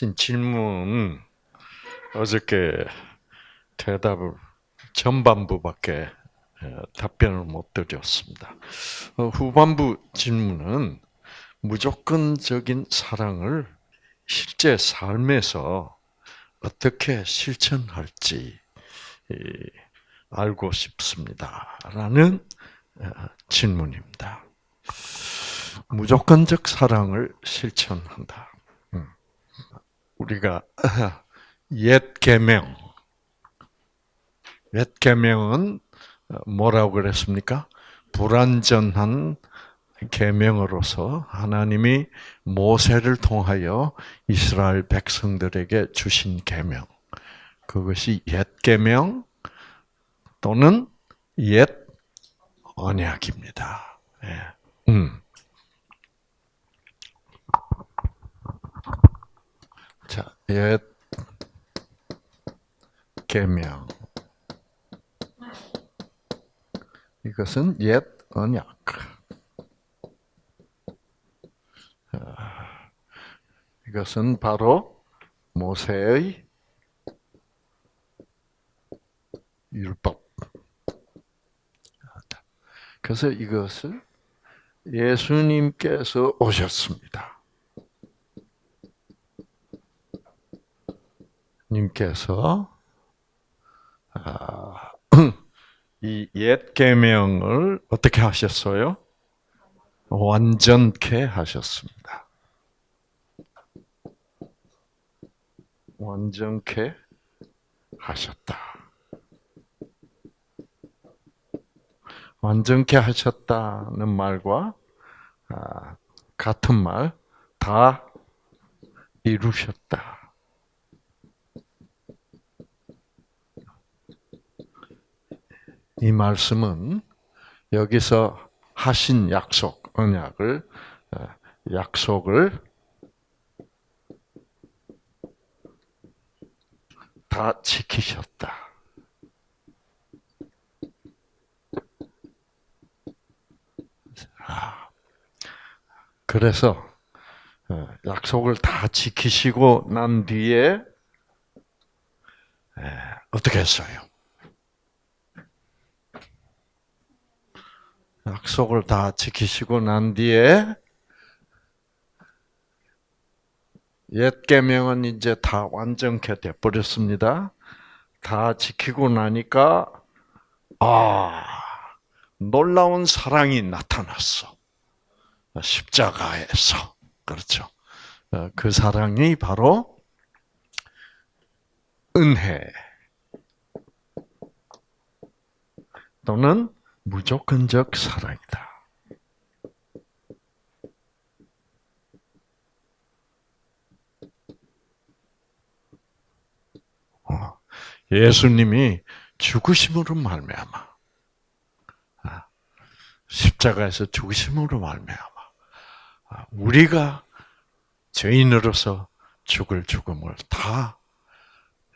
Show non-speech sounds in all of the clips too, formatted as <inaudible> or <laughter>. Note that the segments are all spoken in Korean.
하신 질문 어저께 대답을 전반부밖에 답변을 못 드렸습니다. 어, 후반부 질문은 무조건적인 사랑을 실제 삶에서 어떻게 실천할지 알고 싶습니다.라는 어, 질문입니다. 무조건적 사랑을 실천한다. 음. 우리가 <laughs> 옛 계명, 옛 계명은 뭐라고 그랬습니까? 불완전한 계명으로서 하나님이 모세를 통하여 이스라엘 백성들에게 주신 계명. 그것이 옛 계명 또는 옛 언약입니다. 예. 음. 자, 옛 계명. 이것은 옛 언약. 아, 이것은 바로 모세의 율법. 그래서 이것을 예수님께서 오셨습니다. 님께서 아, <clears throat> 이옛 계명을 어떻게 하셨어요? 완전케 하셨습니다. 완전케 하셨다. 완전케 하셨다는 말과 아, 같은 말, 다 이루셨다. 이 말씀은 여기서 하신 약속, 언약을, 어, 약속을 다 지키셨다. 아, 그래서 어, 약속을 다 지키시고 난 뒤에 어떻게 했어요? 약속을 다 지키시고 난 뒤에 옛 계명은 이제 다 완전케 돼 버렸습니다. 다 지키고 나니까 아 놀라운 사랑이 나타났어. 십자가에서 그렇죠. 어, 그 사랑이 바로 은혜 또는 무조건적 사랑이다. 어, 예수님이 죽으심으로 말미암아 아, 십자가에서 죽으심으로 말미암아 아, 우리가 죄인으로서 죽을 죽음을 다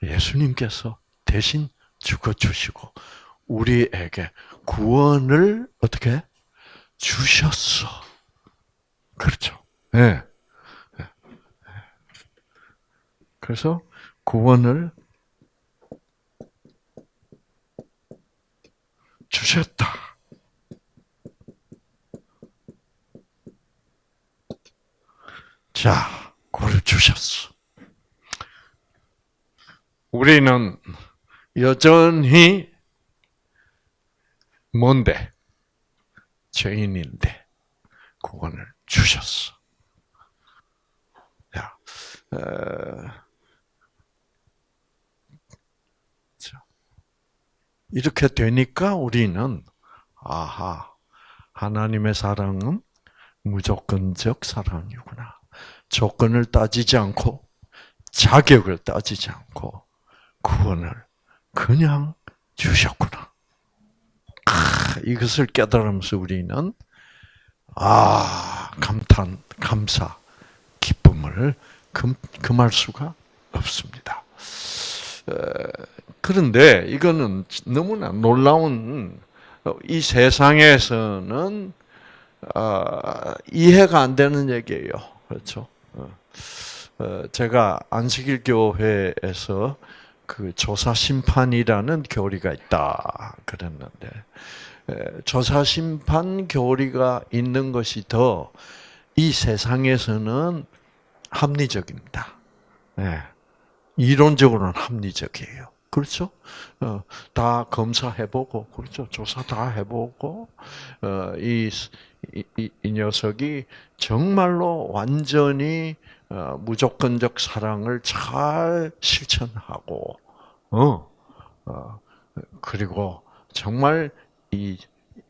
예수님께서 대신 죽어 주시고 우리에게 구원을 어떻게 주셨어. 그렇죠. 예. 네. 그래서 구원을 주셨다. 자, 구원을 주셨어. 우리는 여전히 뭔데? 죄인인데 구원을 주셨어. 야, 어, 이렇게 되니까 우리는 아하 하나님의 사랑은 무조건적 사랑이구나. 조건을 따지지 않고 자격을 따지지 않고 구원을 그냥 주셨구나. 이것을 깨달으면서 우리는 아 감탄, 감사, 기쁨을 금, 금할 수가 없습니다. 그런데 이거는 너무나 놀라운 이 세상에서는 아, 이해가 안 되는 얘기예요. 그렇죠? 어. 어, 제가 안식일 교회에서 그 조사 심판이라는 교리가 있다 그랬는데 조사 심판 교리가 있는 것이 더 이 세상에서는 합리적입니다. 네. 이론적으로는 합리적이에요. 그렇죠? 어, 다 검사해보고, 그렇죠? 조사 다 해보고, 어, 이, 이, 이, 녀석이 정말로 완전히 어, 무조건적 사랑을 잘 실천하고, 어, 어, 그리고 정말 이,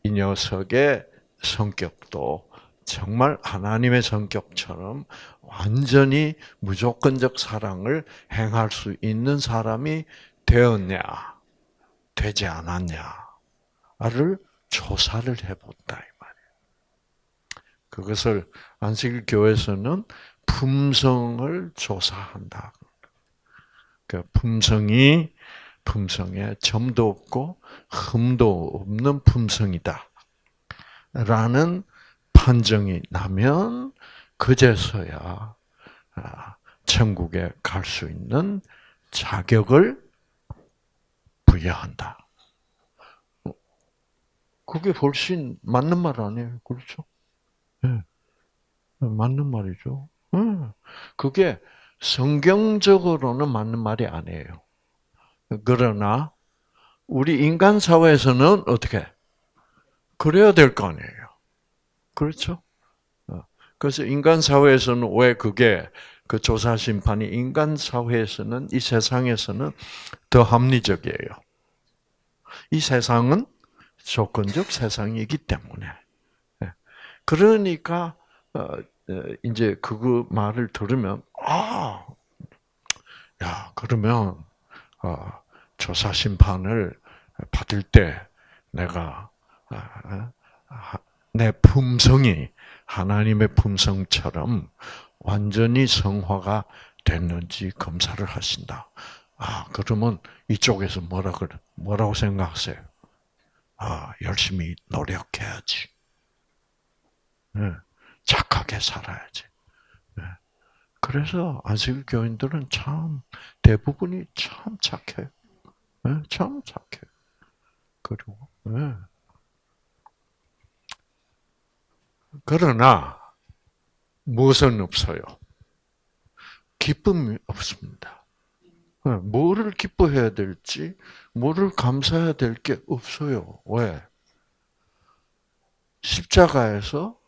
이 녀석의 성격도 정말 하나님의 성격처럼 완전히 무조건적 사랑을 행할 수 있는 사람이 되었냐, 되지 않았냐를 조사를 해본다. 그것을 안식일 교회에서는 품성을 조사한다. 그 품성이 품성에 점도 없고 흠도 없는 품성이다. 라는 판정이 나면 그제서야 아, 천국에 갈 수 있는 자격을 부여한다. 그게 훨씬 맞는 말 아니에요, 그렇죠? 네. 맞는 말이죠. 그게 성경적으로는 맞는 말이 아니에요. 그러나 우리 인간 사회에서는 어떻게 그래야 될 거 아니에요. 그렇죠? 어. 그래서 인간 사회에서는 왜 그게 그 조사 심판이 인간 사회에서는 이 세상에서는 더 합리적이에요. 이 세상은 조건적 세상이기 때문에. 예. 그러니까 어, 어, 이제 그 말을 들으면 아, 야 그러면 조사 심판을 받을 때 내가 아, 내 품성이 하나님의 품성처럼 완전히 성화가 됐는지 검사를 하신다. 아, 그러면 이쪽에서 뭐라 그래? 뭐라고 생각하세요? 아, 열심히 노력해야지. 네, 착하게 살아야지. 네. 그래서 안식 교인들은 참 대부분이 참 착해요. 네, 참 착해. 그리고 네. 그러나 무엇은 없어요? 기쁨이 없습니다. 네, 뭐를 기뻐해야 될지, 뭐를 감사해야 될 게 없어요. 왜? 십자가에서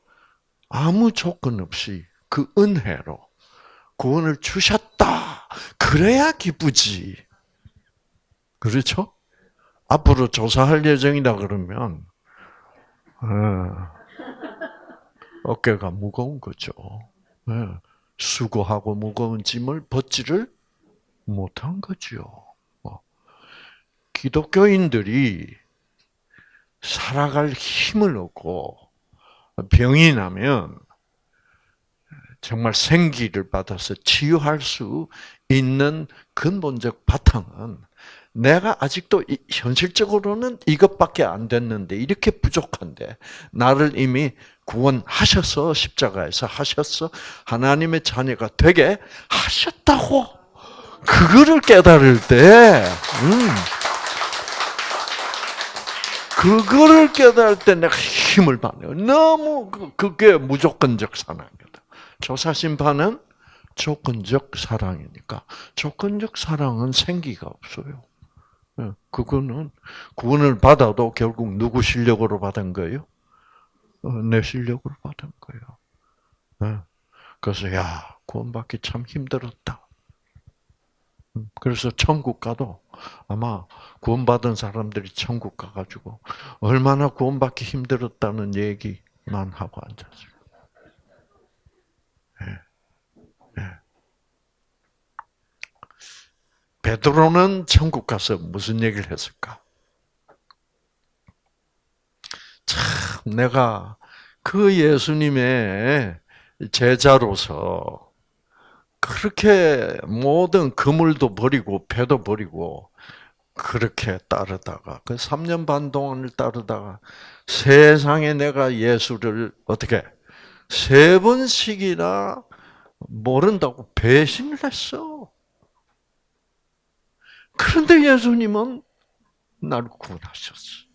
아무 조건 없이 그 은혜로 구원을 주셨다. 그래야 기쁘지. 그렇죠? 앞으로 조사할 예정이다 그러면, 어, 어깨가 무거운 거죠. 네. 수고하고 무거운 짐을 벗지를 못한 거죠. 뭐. 기독교인들이 살아갈 힘을 얻고 병이 나면 정말 생기를 받아서 치유할 수 있는 근본적 바탕은 내가 아직도 현실적으로는 이것밖에 안 됐는데 이렇게 부족한데 나를 이미 구원하셔서 십자가에서 하셨어. 하나님의 자녀가 되게 하셨다고. 그거를 깨달을 때 음, 그거를 깨달을 때 내가 힘을 받네요. 너무 그, 그게 무조건적 사랑이다. 조사 심판은 조건적 사랑이니까 조건적 사랑은 생기가 없어요. 예, 그거는 구원을 받아도 결국 누구 실력으로 받은 거예요? 어, 내 실력으로 받은 거예요. 예. 그래서 야 구원받기 참 힘들었다. 음, 그래서 천국 가도 아마 구원받은 사람들이 천국 가가지고 얼마나 구원받기 힘들었다는 얘기만 하고 앉았어요. 베드로는 천국 가서 무슨 얘기를 했을까? 참 내가 그 예수님의 제자로서 그렇게 모든 그물도 버리고 배도 버리고 그렇게 따르다가 그 3년 반 동안을 따르다가 세상에 내가 예수를 어떻게 세 번씩이나 모른다고 배신을 했어. 그런데 예수님은 나를 구원하셨어.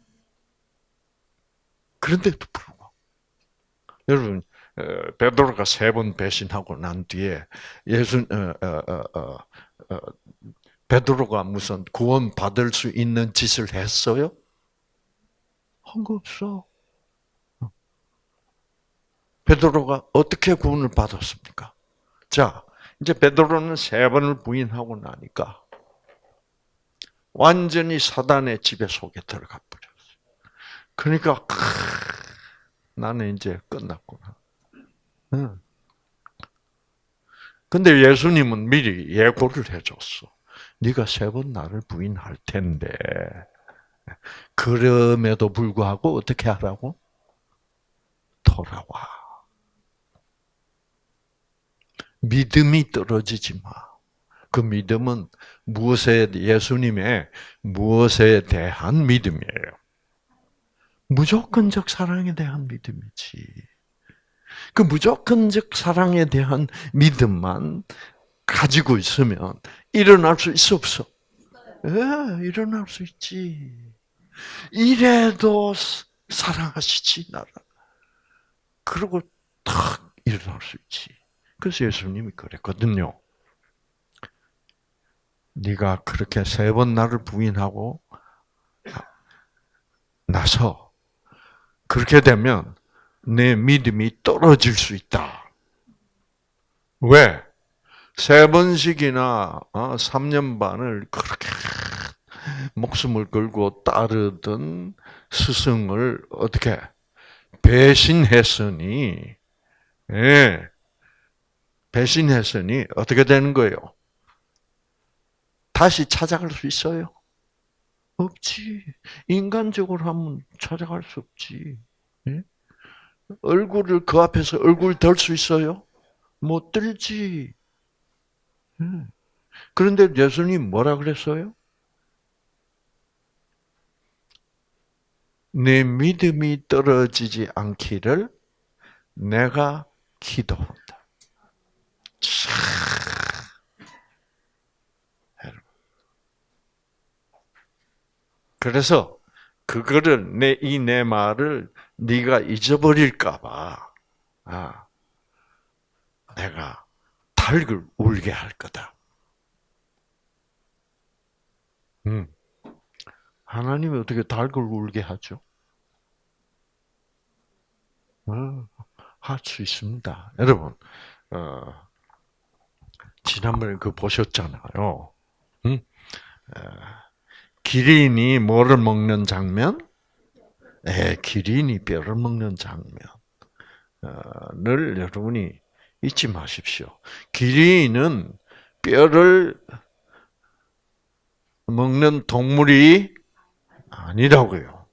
그런데도 불구하고 여러분 베드로가 세 번 배신하고 난 뒤에 예수 어, 어, 어, 베드로가 무슨 구원 받을 수 있는 짓을 했어요? 한 거 없어. 베드로가 어떻게 구원을 받았습니까? 자, 이제 베드로는 세 번을 부인하고 나니까 완전히 사단의 지배 속에 들어가 버렸어요. 그러니까 크, 나는 이제 끝났구나. 응. 근데 예수님은 미리 예고를 해줬어. 네가 세 번 나를 부인할 텐데 그럼에도 불구하고 어떻게 하라고? 돌아와. 믿음이 떨어지지 마. 그 믿음은 무엇에 예수님의 무엇에 대한 믿음이에요. 무조건적 사랑에 대한 믿음이지. 그 무조건적 사랑에 대한 믿음만 가지고 있으면 일어날 수 있어 없어? 예, 일어날 수 있지. 이래도 사랑하시지 나를. 그리고 탁 일어날 수 있지. 그래서 예수님이 그랬거든요. 네가 그렇게 세 번 나를 부인하고 나서 그렇게 되면 내 믿음이 떨어질 수 있다. 왜? 세 번씩이나 3년 어, 반을 그렇게 목숨을 걸고 따르던 스승을 어떻게 배신했으니, 예, 배신했으니 어떻게 되는 거예요? 다시 찾아갈 수 있어요? 없지. 인간적으로 하면 찾아갈 수 없지. 예? 얼굴을 그 앞에서 얼굴 들 수 있어요? 못 들지. 예. 그런데 예수님 뭐라 그랬어요? 내 믿음이 떨어지지 않기를 내가 기도한다. 그래서 그거를 내 이 내 말을 네가 잊어버릴까봐 아, 내가 닭을 울게 할 거다. 음. 하나님이 어떻게 닭을 울게 하죠? 어, 할수 있습니다. 여러분, 어, 지난번에 그 보셨잖아요. 음? 어, 기린이 뭐를 먹는 장면? 예, 기린이 뼈를 먹는 장면을 여러분이 잊지 마십시오. 기린은 뼈를 먹는 동물이 아니라고요.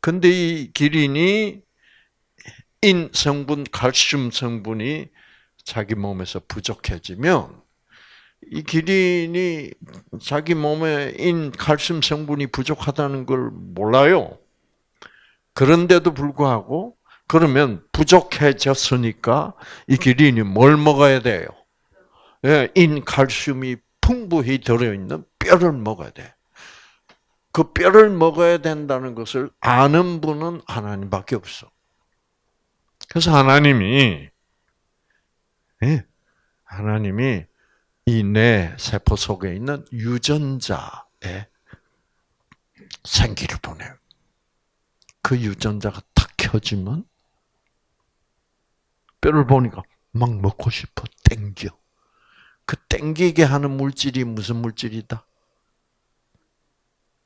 근데 이 기린이 인 성분, 칼슘 성분이 자기 몸에서 부족해지면 이 기린이 자기 몸에 인 칼슘 성분이 부족하다는 걸 몰라요. 그런데도 불구하고 그러면 부족해졌으니까 이 기린이 뭘 먹어야 돼요? 예, 인 칼슘이 풍부히 들어있는 뼈를 먹어야 돼. 그 뼈를 먹어야 된다는 것을 아는 분은 하나님밖에 없어. 그래서 하나님이 예, 하나님이 이내 세포 속에 있는 유전자에 생기를 보내요. 그 유전자가 탁 켜지면 뼈를 보니까 막 먹고 싶어 땡겨. 그 땡기게 하는 물질이 무슨 물질이다?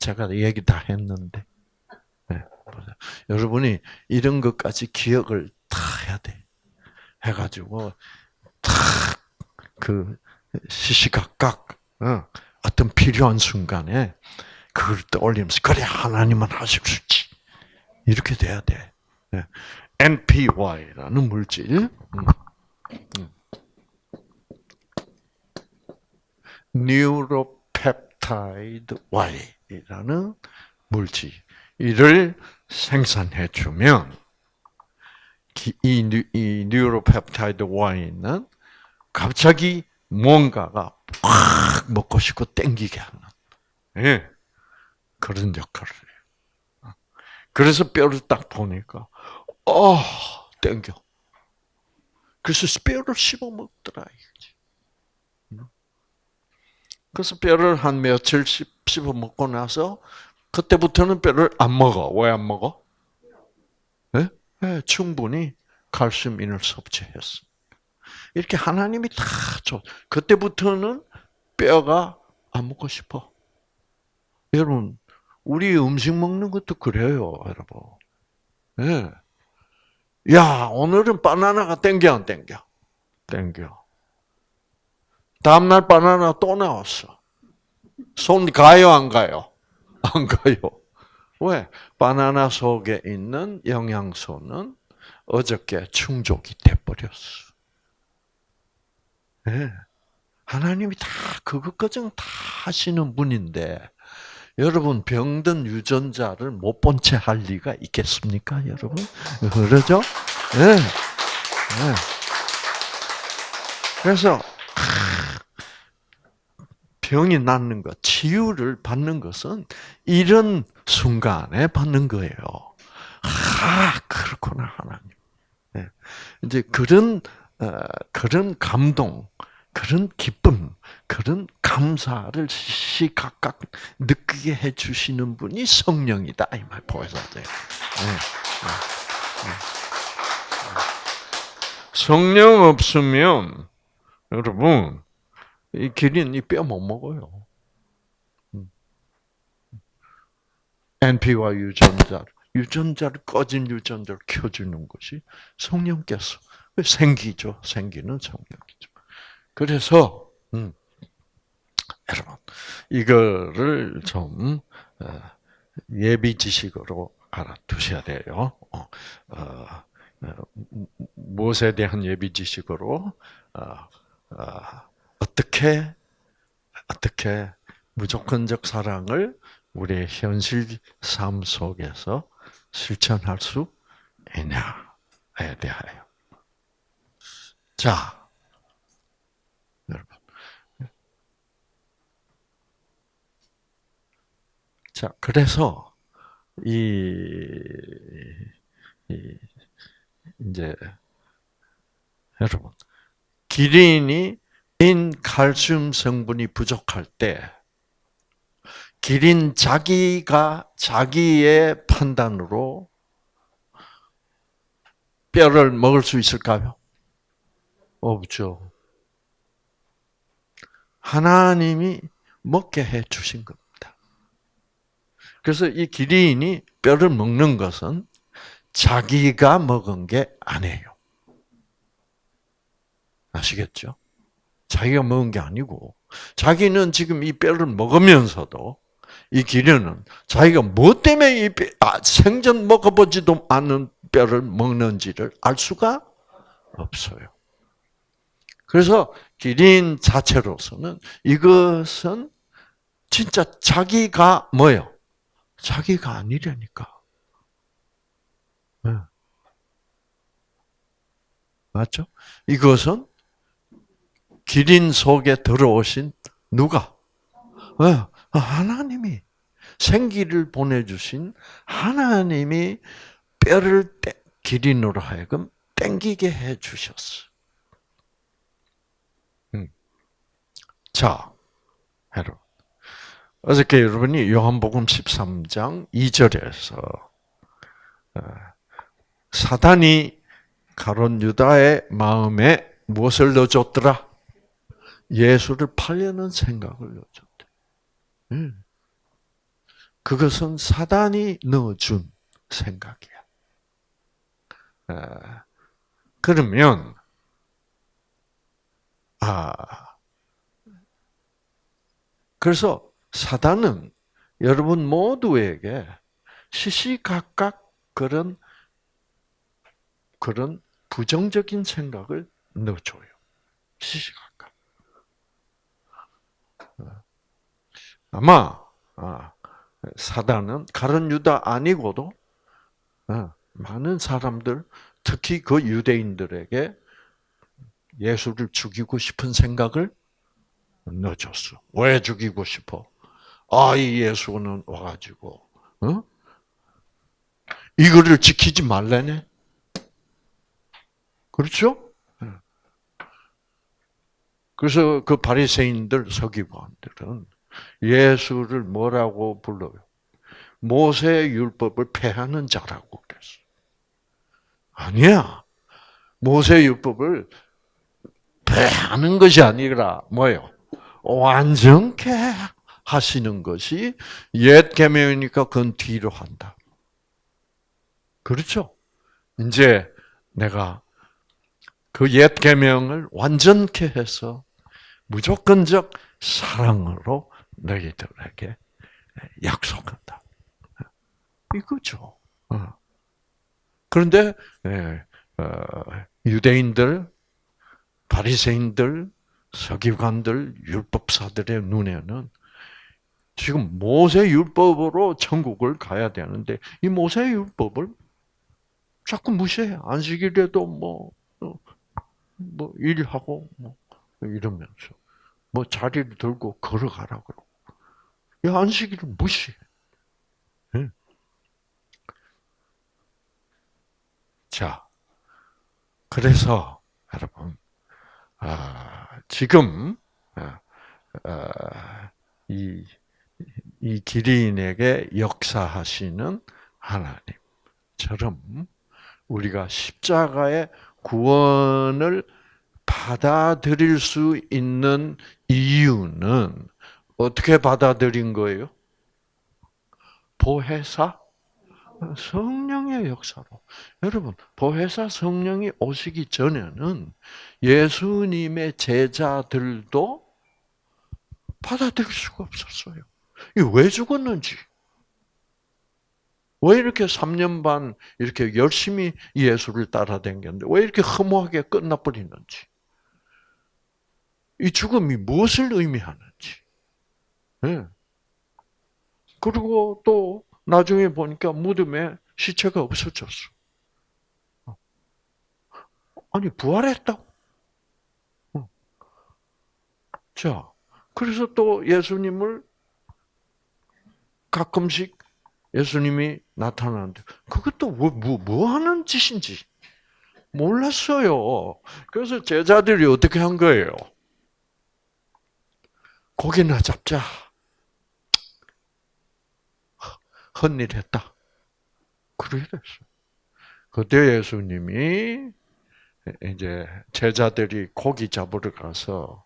제가 얘기 다 했는데. 네. 여러분이 이런 것까지 기억을 다 해야 돼. 해가지고 탁그 시시각각 어, 어떤 필요한 순간에 그걸 떠올리면서 그래 하나님은 하실 수 있지 이렇게 돼야 돼. NPY라는 물질. 음. 음. neuropeptide Y라는 물질 이를 생산해 주면 기- 이, neuropeptide Y에 있는 갑자기 뭔가가 확 먹고 싶고 땡기게 하는 예, 그런 역할을 해요. 그래서 뼈를 딱 보니까 어 땡겨. 그래서 뼈를 씹어 먹더라 이거지. 그래서 뼈를 한 며칠 씹- 씹어 먹고 나서 그때부터는 뼈를 안 먹어. 왜 안 먹어? 예? 예, 충분히 칼슘 인을 섭취했어. 이렇게 하나님이 다 줘. 그때부터는 뼈가 안 먹고 싶어. 여러분, 우리 음식 먹는 것도 그래요, 여러분. 예. 야, 오늘은 바나나가 땡겨, 안 땡겨? 땡겨. 다음날 바나나 또 나왔어. 손 가요, 안 가요? 안 가요. 왜? 바나나 속에 있는 영양소는 어저께 충족이 돼버렸어. 예. 하나님이 다 그것까지는 다 하시는 분인데 여러분 병든 유전자를 못 본 채 할 리가 있겠습니까, 여러분? 그러죠? 예. 예. 그래서 병이 낫는 것, 치유를 받는 것은 이런 순간에 받는 거예요. 아, 그렇구나, 하나님. 네. 이제 그런, 어, 그런 감동, 그런 기쁨, 그런 감사를 시시각각 느끼게 해주시는 분이 성령이다. 이 말 보여서 돼요. 네. 네. 성령 없으면, 여러분, 이 기린 이뼈 못 먹어요. 음. NP와 유전자, 유전자를 꺼진 유전자를 켜주는 것이 성령께서 생기죠. 생기는 성령이죠. 그래서 음, 여러분 이거를 좀 어, 예비 지식으로 알아두셔야 돼요. 어, 어, 무엇에 대한 예비 지식으로 어 떻게 어떻게 무조건적 사랑을 우리의 현실 삶 속에서 실천할 수 있냐에 대하여. 자, 여러분. 자, 그래서 이, 이 이제 여러분 기린이 인 칼슘 성분이 부족할 때 기린 자기가 자기의 판단으로 뼈를 먹을 수 있을까요? 없죠. 하나님이 먹게 해 주신 겁니다. 그래서 이 기린이 뼈를 먹는 것은 자기가 먹은 게 아니에요. 아시겠죠? 자기가 먹은 게 아니고 자기는 지금 이 뼈를 먹으면서도 이 기련은 자기가 뭐 때문에 이 뼈, 아, 생전 먹어보지도 않은 뼈를 먹는지를 알 수가 없어요. 그래서 기린 자체로서는 이것은 진짜 자기가 뭐요? 자기가 아니라니까. 네. 맞죠? 이것은 기린 속에 들어오신 누가? 어, 하나님이 생기를 보내주신 하나님이 뼈를 떼, 기린으로 하여금 땡기게 해 주셨어. 자, 여러분. 어저께 여러분이 요한복음 13장 2절에서 어, 사단이 가론 유다의 마음에 무엇을 넣어줬더라? 예수를 팔려는 생각을 넣어줬대. 그것은 사단이 넣어준 생각이야. 그러면 아 그래서 사단은 여러분 모두에게 시시각각 그런 그런 부정적인 생각을 넣어줘요. 시시각각. 아마 아, 사단은 가론 유다 아니고도 아, 많은 사람들 특히 그 유대인들에게 예수를 죽이고 싶은 생각을 넣어줬어. 왜 죽이고 싶어? 아, 이 예수는 와가지고, 어? 이거를 지키지 말래네? 그렇죠? 그래서 그 바리새인들 서기관들은 예수를 뭐라고 불러요? 모세 율법을 폐하는 자라고 그랬어. 아니야. 모세 율법을 폐하는 것이 아니라 뭐예요? 완전케 하시는 것이 옛 계명이니까 그건 뒤로 한다. 그렇죠? 이제 내가 그 옛 계명을 완전케 해서 무조건적 사랑으로 너희들에게 약속한다. 이거죠. 어. 그런데 예, 어, 유대인들, 바리새인들, 서기관들, 율법사들의 눈에는 지금 모세 율법으로 천국을 가야 되는데 이 모세 율법을 자꾸 무시해. 안식일에도 뭐, 어, 뭐, 일하고, 뭐, 이러면서. 뭐, 자리를 들고 걸어가라 그러고. 이 안식일을 무시해. 네. 자, 그래서, 여러분, 아, 지금, 아, 아, 이, 이 기리인에게 역사하시는 하나님처럼 우리가 십자가의 구원을 받아들일 수 있는 이유는 어떻게 받아들인 거예요? 보혜사 성령의 역사로. 여러분, 보혜사 성령이 오시기 전에는 예수님의 제자들도 받아들일 수가 없었어요. 왜 죽었는지. 왜 이렇게 3년 반 이렇게 열심히 예수를 따라다녔는데 왜 이렇게 허무하게 끝나버리는지. 이 죽음이 무엇을 의미하는지. 네. 그리고 또 나중에 보니까 무덤에 시체가 없어졌어. 아니 부활했다고. 자, 그래서 또 예수님을 가끔씩 예수님이 나타나는데 그것도 뭐, 뭐, 뭐 하는 짓인지 몰랐어요. 그래서 제자들이 어떻게 한 거예요? 고기나 잡자. 헛일 했다. 그래 됐어. 그때 예수님이 이제 제자들이 고기 잡으러 가서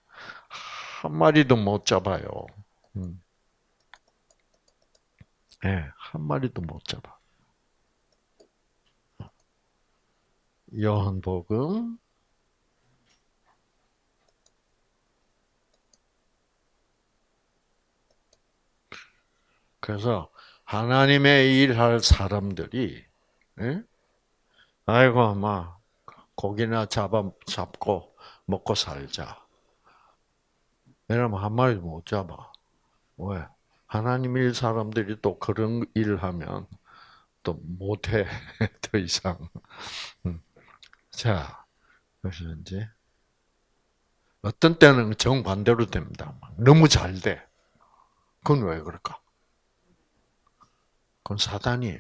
한 마리도 못 잡아요. 음. 예, 네, 한 마리도 못 잡아. 요한복음 그래서 하나님의 일할 사람들이 예? 아이고 막 고기나 잡아 잡고 먹고 살자. 왜냐면 한 마리도 못 잡아. 왜? 하나님 일 사람들이 또 그런 일을 하면 또 못해 <laughs> 더 이상. 음. 자, 그래서 이제 어떤 때는 정 반대로 됩니다. 너무 잘 돼. 그건 왜 그럴까? 그건 사단이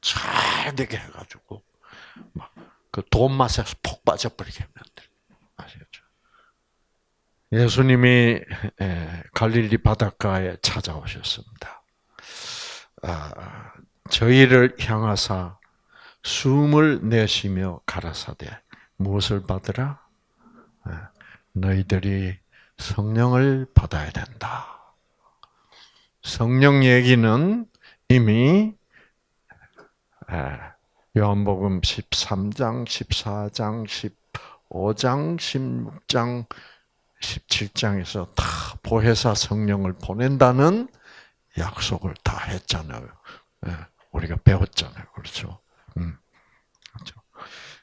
잘 되게 해가지고 막 그 돈 맛에 푹 빠져버리게 만들. 아시겠죠? 예수님이 갈릴리 바닷가에 찾아오셨습니다. 아, 저희를 향하사 숨을 내쉬며 가라사대 무엇을 받으라? 너희들이 성령을 받아야 된다. 성령 얘기는 이미 요한복음 13장, 14장, 15장, 16장, 17장에서 다 보혜사 성령을 보낸다는 약속을 다 했잖아요. 우리가 배웠잖아요. 그렇죠? 음, 그렇죠.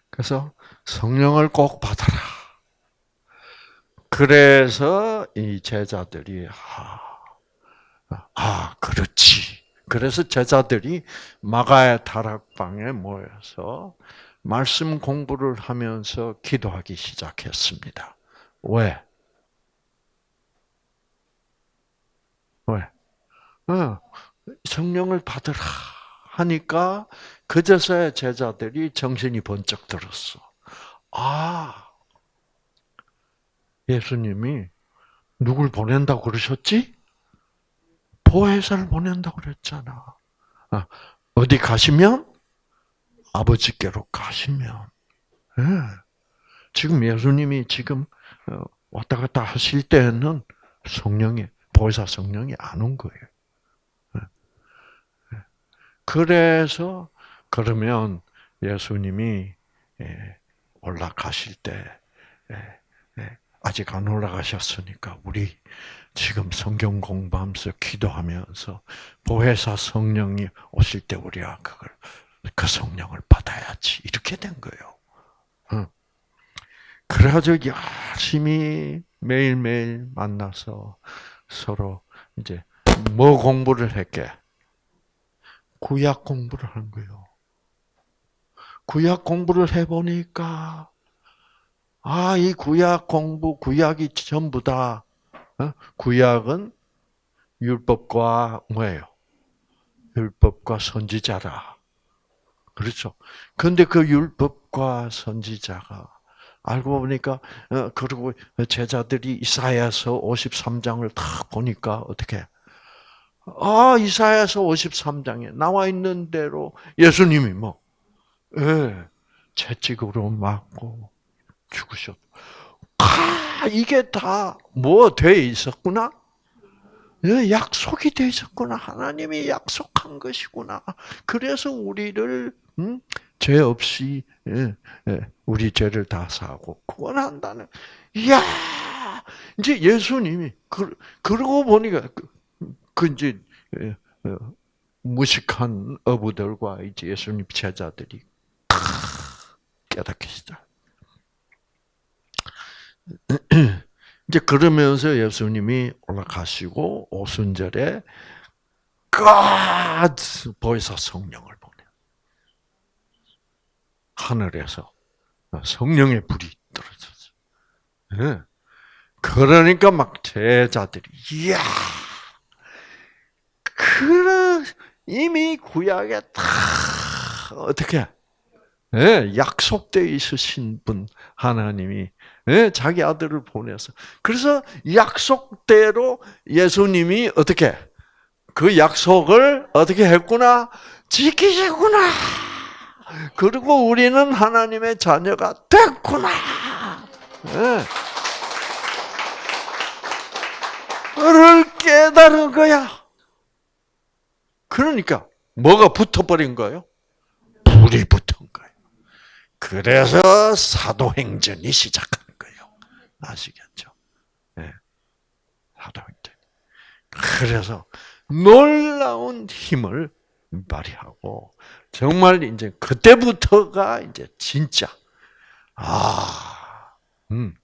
그래서 성령을 꼭 받아라. 그래서 이 제자들이 아, 아 그렇지. 그래서 제자들이 마가의 다락방에 모여서 말씀 공부를 하면서 기도하기 시작했습니다. 왜? 왜? 어, 성령을 받으라 하니까 그제서야 제자들이 정신이 번쩍 들었어. 아, 예수님이 누굴 보낸다고 그러셨지? 보혜사를 보낸다고 그랬잖아. 아, 어디 가시면 아버지께로 가시면. 네. 지금 예수님이 지금 어, 왔다 갔다 하실 때는 성령이 보혜사 성령이 안 온 거예요. 네. 그래서 그러면 예수님이 예, 올라가실 때 예, 예, 아직 안 올라가셨으니까 우리 지금 성경 공부하면서 기도하면서 보혜사 성령이 오실 때 우리가 그걸 그 성령을 받아야지 이렇게 된 거예요. 그래가지고 열심히 매일매일 만나서 서로 이제 뭐 공부를 했게? 구약 공부를 한 거예요. 구약 공부를 해보니까 아, 이 구약 공부, 구약이 전부 다 어? 구약은 율법과 뭐예요? 율법과 선지자라. 그렇죠. 근데 그 율법과 선지자가 알고 보니까 어, 그리고 제자들이 이사야서 53장을 딱 보니까 어떻게 아 이사야서 53장에 나와 있는 대로 예수님이 뭐 예, 채찍으로 맞고 죽으셨. 아 이게 다 뭐 돼 있었구나. 예, 약속이 돼 있었구나. 하나님이 약속한 것이구나. 그래서 우리를 음? 죄 없이 예, 예, 우리 죄를 다 사고 구원한다는. 이야, 이제 예수님이 그 그러고 보니까 그, 그 이제 예, 어, 무식한 어부들과 이제 예수님 제자들이 깨닫기 시작. <clears throat> 이제 그러면서 예수님이 올라가시고 오순절에 God 보혜사 성령을 보내. 하늘에서 성령의 불이 떨어졌어. 네. 그러니까 막 제자들이 이야, 그 이미 구약에 다 어떻게 네, 약속되어 있으신 분 하나님이 네, 자기 아들을 보내서 그래서 약속대로 예수님이 어떻게 그 약속을 어떻게 했구나 지키셨구나. 그리고 우리는 하나님의 자녀가 됐구나. 네. 를 깨달은 거야. 그러니까 뭐가 붙어버린 거예요? 불이 붙은. 그래서 사도행전이 시작한 거예요. 아시겠죠? 네. 사도행전. 그래서 놀라운 힘을 발휘하고 정말 이제 그때부터가 이제 진짜 아, 음.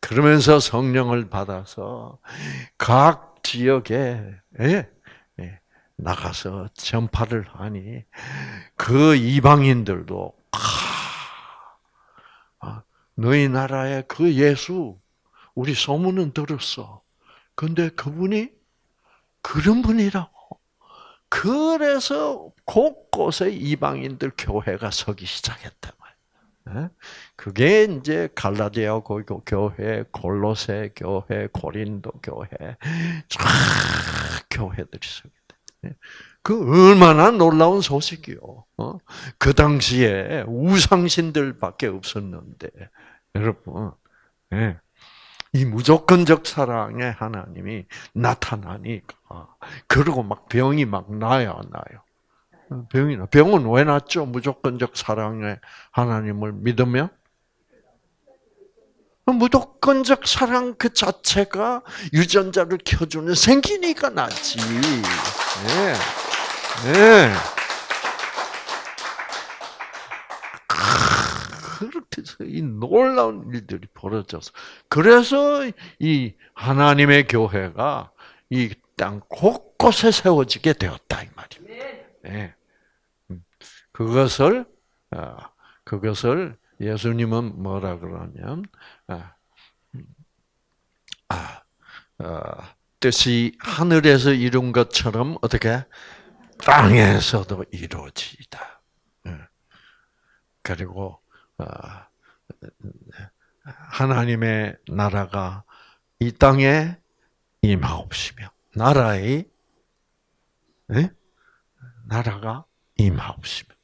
그러면서 성령을 받아서 각 지역에 예, 예, 나가서 전파를 하니 그 이방인들도 아, 너희 나라의 그 예수 우리 소문은 들었어. 근데 그분이 그런 분이라고. 그래서 곳곳에 이방인들 교회가 서기 교했다 예? 그게 이제 갈라디아 교회, 골로새 교회, 고린도 교회, 쫙 교회들이 서게 돼. 예? 그 얼마나 놀라운 소식이요. 어? 그 당시에 우상신들밖에 없었는데 여러분, 예. 이 무조건적 사랑의 하나님이 나타나니까 그리고 막 병이 막 나요, 나요. 병이 나. 병은 왜 났죠? 무조건적 사랑의 하나님을 믿으면? 무조건적 사랑 그 자체가 유전자를 켜주는 생기니까 낫지. 네. 네. 그렇게 해서 이 놀라운 일들이 벌어져서 그래서 이 하나님의 교회가 이 땅 곳곳에 세워지게 되었다 이 말입니다. 네. 그것을 어, 그것을 예수님은 뭐라 그러냐면 아, 아 어, 뜻이 하늘에서 이룬 것처럼 어떻게 땅에서도 이루어지다. 예. 그리고 어, 하나님의 나라가 이 땅에 임하옵시며 나라의 네? 나라가 임하옵시며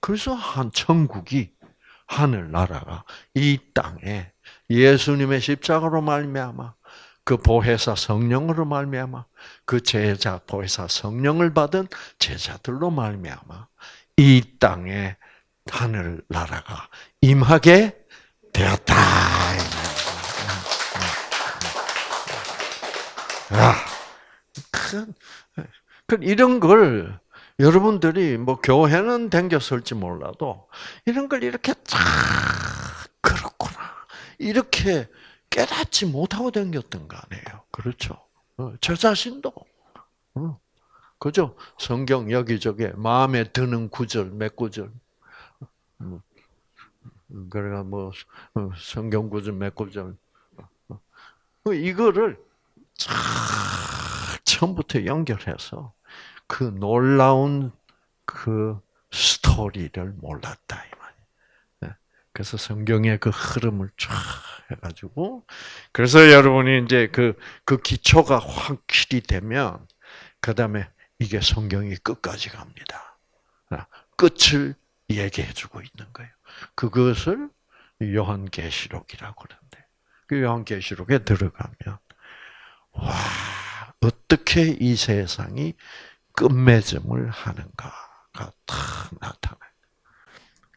그래서 한 천국이 하늘 나라가 이 땅에 예수님의 십자가로 말미암아 그 보혜사 성령으로 말미암아 그 제자 보혜사 성령을 받은 제자들로 말미암아 이 땅에 하늘 나라가 임하게 되었다. 아, 이런 걸 여러분들이 뭐 교회는 댕겼을지 몰라도 이런 걸 이렇게 쫙 그렇구나 이렇게 깨닫지 못하고 댕겼던 거 아니에요. 그렇죠? 어, 저 자신도 어, 그죠? 성경 여기저기 마음에 드는 구절 몇 구절 음, 그래가 뭐 어, 성경 구절 몇 구절 이거를 쫙 처음부터 연결해서 그 놀라운 그 스토리를 몰랐다 이 말이에요. 그래서 성경의 그 흐름을 쫙 해가지고 그래서 여러분이 이제 그그 기초가 확실히 되면 그 다음에 이게 성경이 끝까지 갑니다. 끝을 얘기해주고 있는 거예요. 그것을 요한계시록이라고 그러는데 그 요한계시록에 들어가면 와 어떻게 이 세상이 끝맺음을 하는가가 탁 나타나요.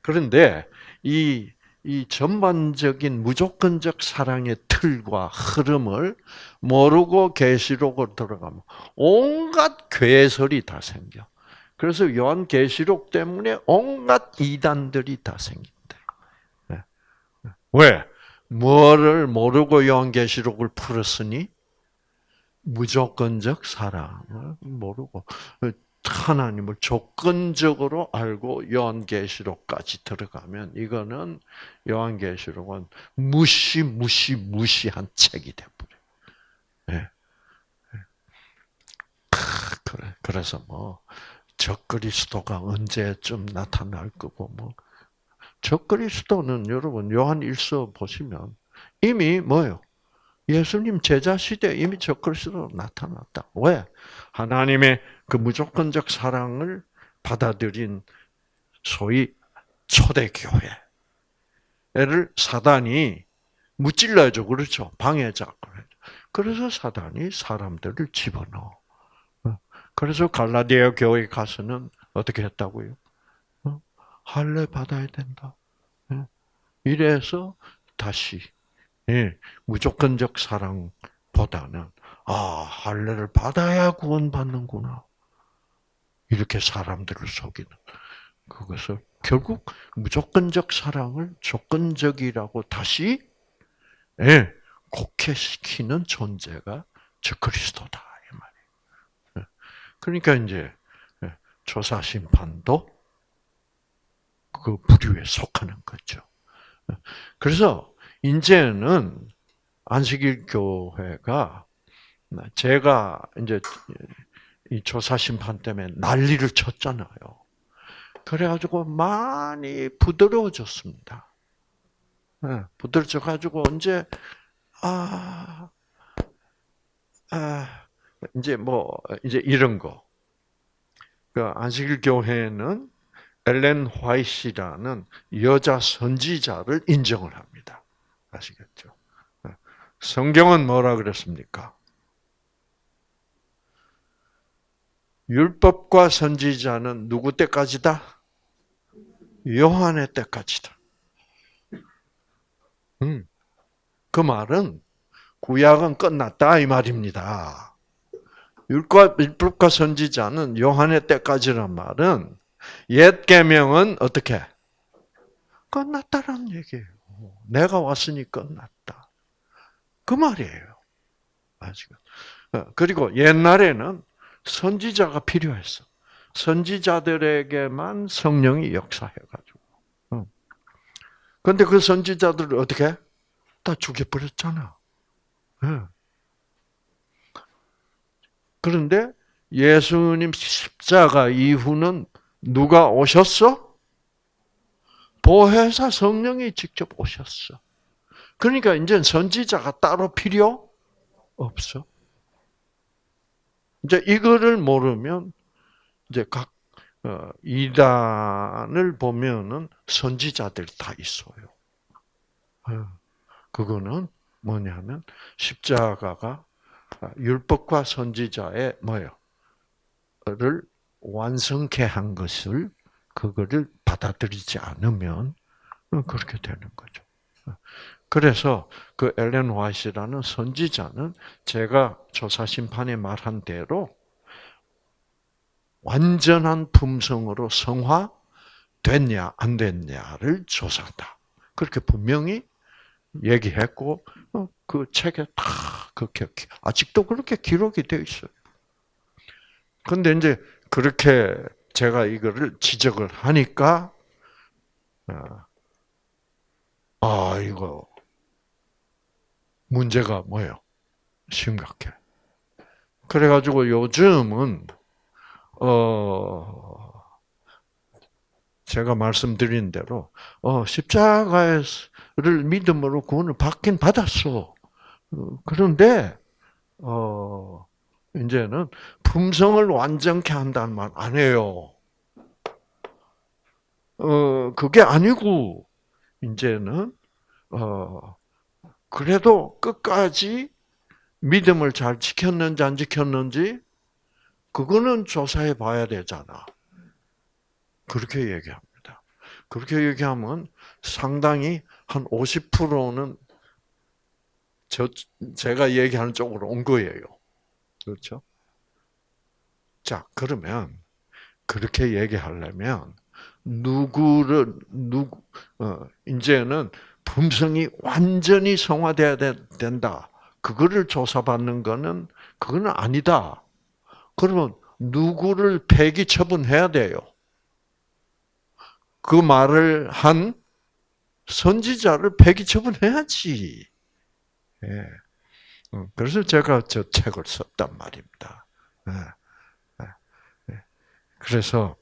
그런데 이, 이 전반적인 무조건적 사랑의 틀과 흐름을 모르고 계시록으로 들어가면 온갖 괴설이 다 생겨. 그래서 요한 계시록 때문에 온갖 이단들이 다 생긴다. 네. 왜? 뭐를 모르고 요한 계시록을 풀었으니 무조건적 사랑을 모르고 하나님을 조건적으로 알고 요한계시록까지 들어가면 이거는 요한계시록은 무시 무시 무시한 책이 돼버려. 네. 그래 그래서 뭐 적그리스도가 언제쯤 나타날 거고 뭐 적그리스도는 여러분 요한 일서 보시면 이미 뭐요? 예수님 제자 시대에 이미 적그리스도 나타났다. 왜? 하나님의 그 무조건적 사랑을 받아들인 소위 초대교회를 사단이 무찔러죠. 그렇죠. 방해자. 그래서 사단이 사람들을 집어넣어. 그래서 갈라디아 교회 가서는 어떻게 했다고요? 어? 할례 받아야 된다. 예. 이래서 다시 예, 무조건적 사랑보다는 아 할례를 받아야 구원받는구나 이렇게 사람들을 속이는 그것을 결국 무조건적 사랑을 조건적이라고 다시 예, 곡해시키는 존재가 저 그리스도다. 그러니까 이제 예, 조사 심판도 그 부류에 속하는 거죠. 예. 그래서 이제는 안식일 교회가 제가 이제 이 조사 심판 때문에 난리를 쳤잖아요. 그래가지고 많이 부드러워졌습니다. 네, 부드러워져가지고 언제 아, 아 이제 뭐 이제 이런 거. 그 안식일 교회는 엘렌 화이트라는 여자 선지자를 인정을 합니다. 아시겠죠? 네. 성경은 뭐라 그랬습니까? 율법과 선지자는 누구 때까지다? 요한의 때까지다. 음, 그 말은 구약은 끝났다 이 말입니다. 율법, 율법과 선지자는 요한의 때까지란 말은 옛 계명은 어떻게 끝났다라는 얘기예요. 내가 왔으니 끝났다. 그 말이에요. 아시죠? 어, 그리고 옛날에는 선지자가 필요했어. 선지자들에게만 성령이 역사해가지고. 어. 근데 그 선지자들을 어떻게? 다 죽여버렸잖아. 예. 그런데 예수님 십자가 이후는 누가 오셨어? 보혜사 성령이 직접 오셨어. 그러니까 이제 선지자가 따로 필요 없어. 이제 이거를 모르면 이제 각 어, 이단을 보면은 선지자들 다 있어요. 어, 그거는 뭐냐면 십자가가 율법과 선지자의 뭐요? 를 완성케 한 것을 그거를 받아들이지 않으면 그렇게 되는 거죠. 그래서 그 엘렌 화이트라는 선지자는 제가 조사 심판에 말한 대로 완전한 품성으로 성화됐냐 안 됐냐를 조사한다. 그렇게 분명히 얘기했고 어, 그 책에 다 그렇게 아직도 그렇게 기록이 되어 있어요. 근데 이제 그렇게 제가 이거를 지적을 하니까 어, 아 이거 문제가 뭐예요? 심각해. 그래가지고 요즘은 어 제가 말씀드린 대로 어 십자가를 믿음으로 구원을 받긴 받았어. 어, 그런데 어 이제는 품성을 완전케 한다는 말 안 해요. 어 그게 아니고 이제는 어 그래도 끝까지 믿음을 잘 지켰는지 안 지켰는지 그거는 조사해 봐야 되잖아. 그렇게 얘기합니다. 그렇게 얘기하면 상당히 한 50%는 저, 제가 얘기하는 쪽으로 온 거예요. 그렇죠? 자, 그러면, 그렇게 얘기하려면, 누구를, 누구, 어, 이제는 품성이 완전히 성화돼야 된다. 그거를 조사받는 거는, 그거는 아니다. 그러면 누구를 폐기 처분해야 돼요? 그 말을 한 선지자를 폐기 처분해야지. 예. 어, 그래서 제가 저 책을 썼단 말입니다. 예. 예. 그래서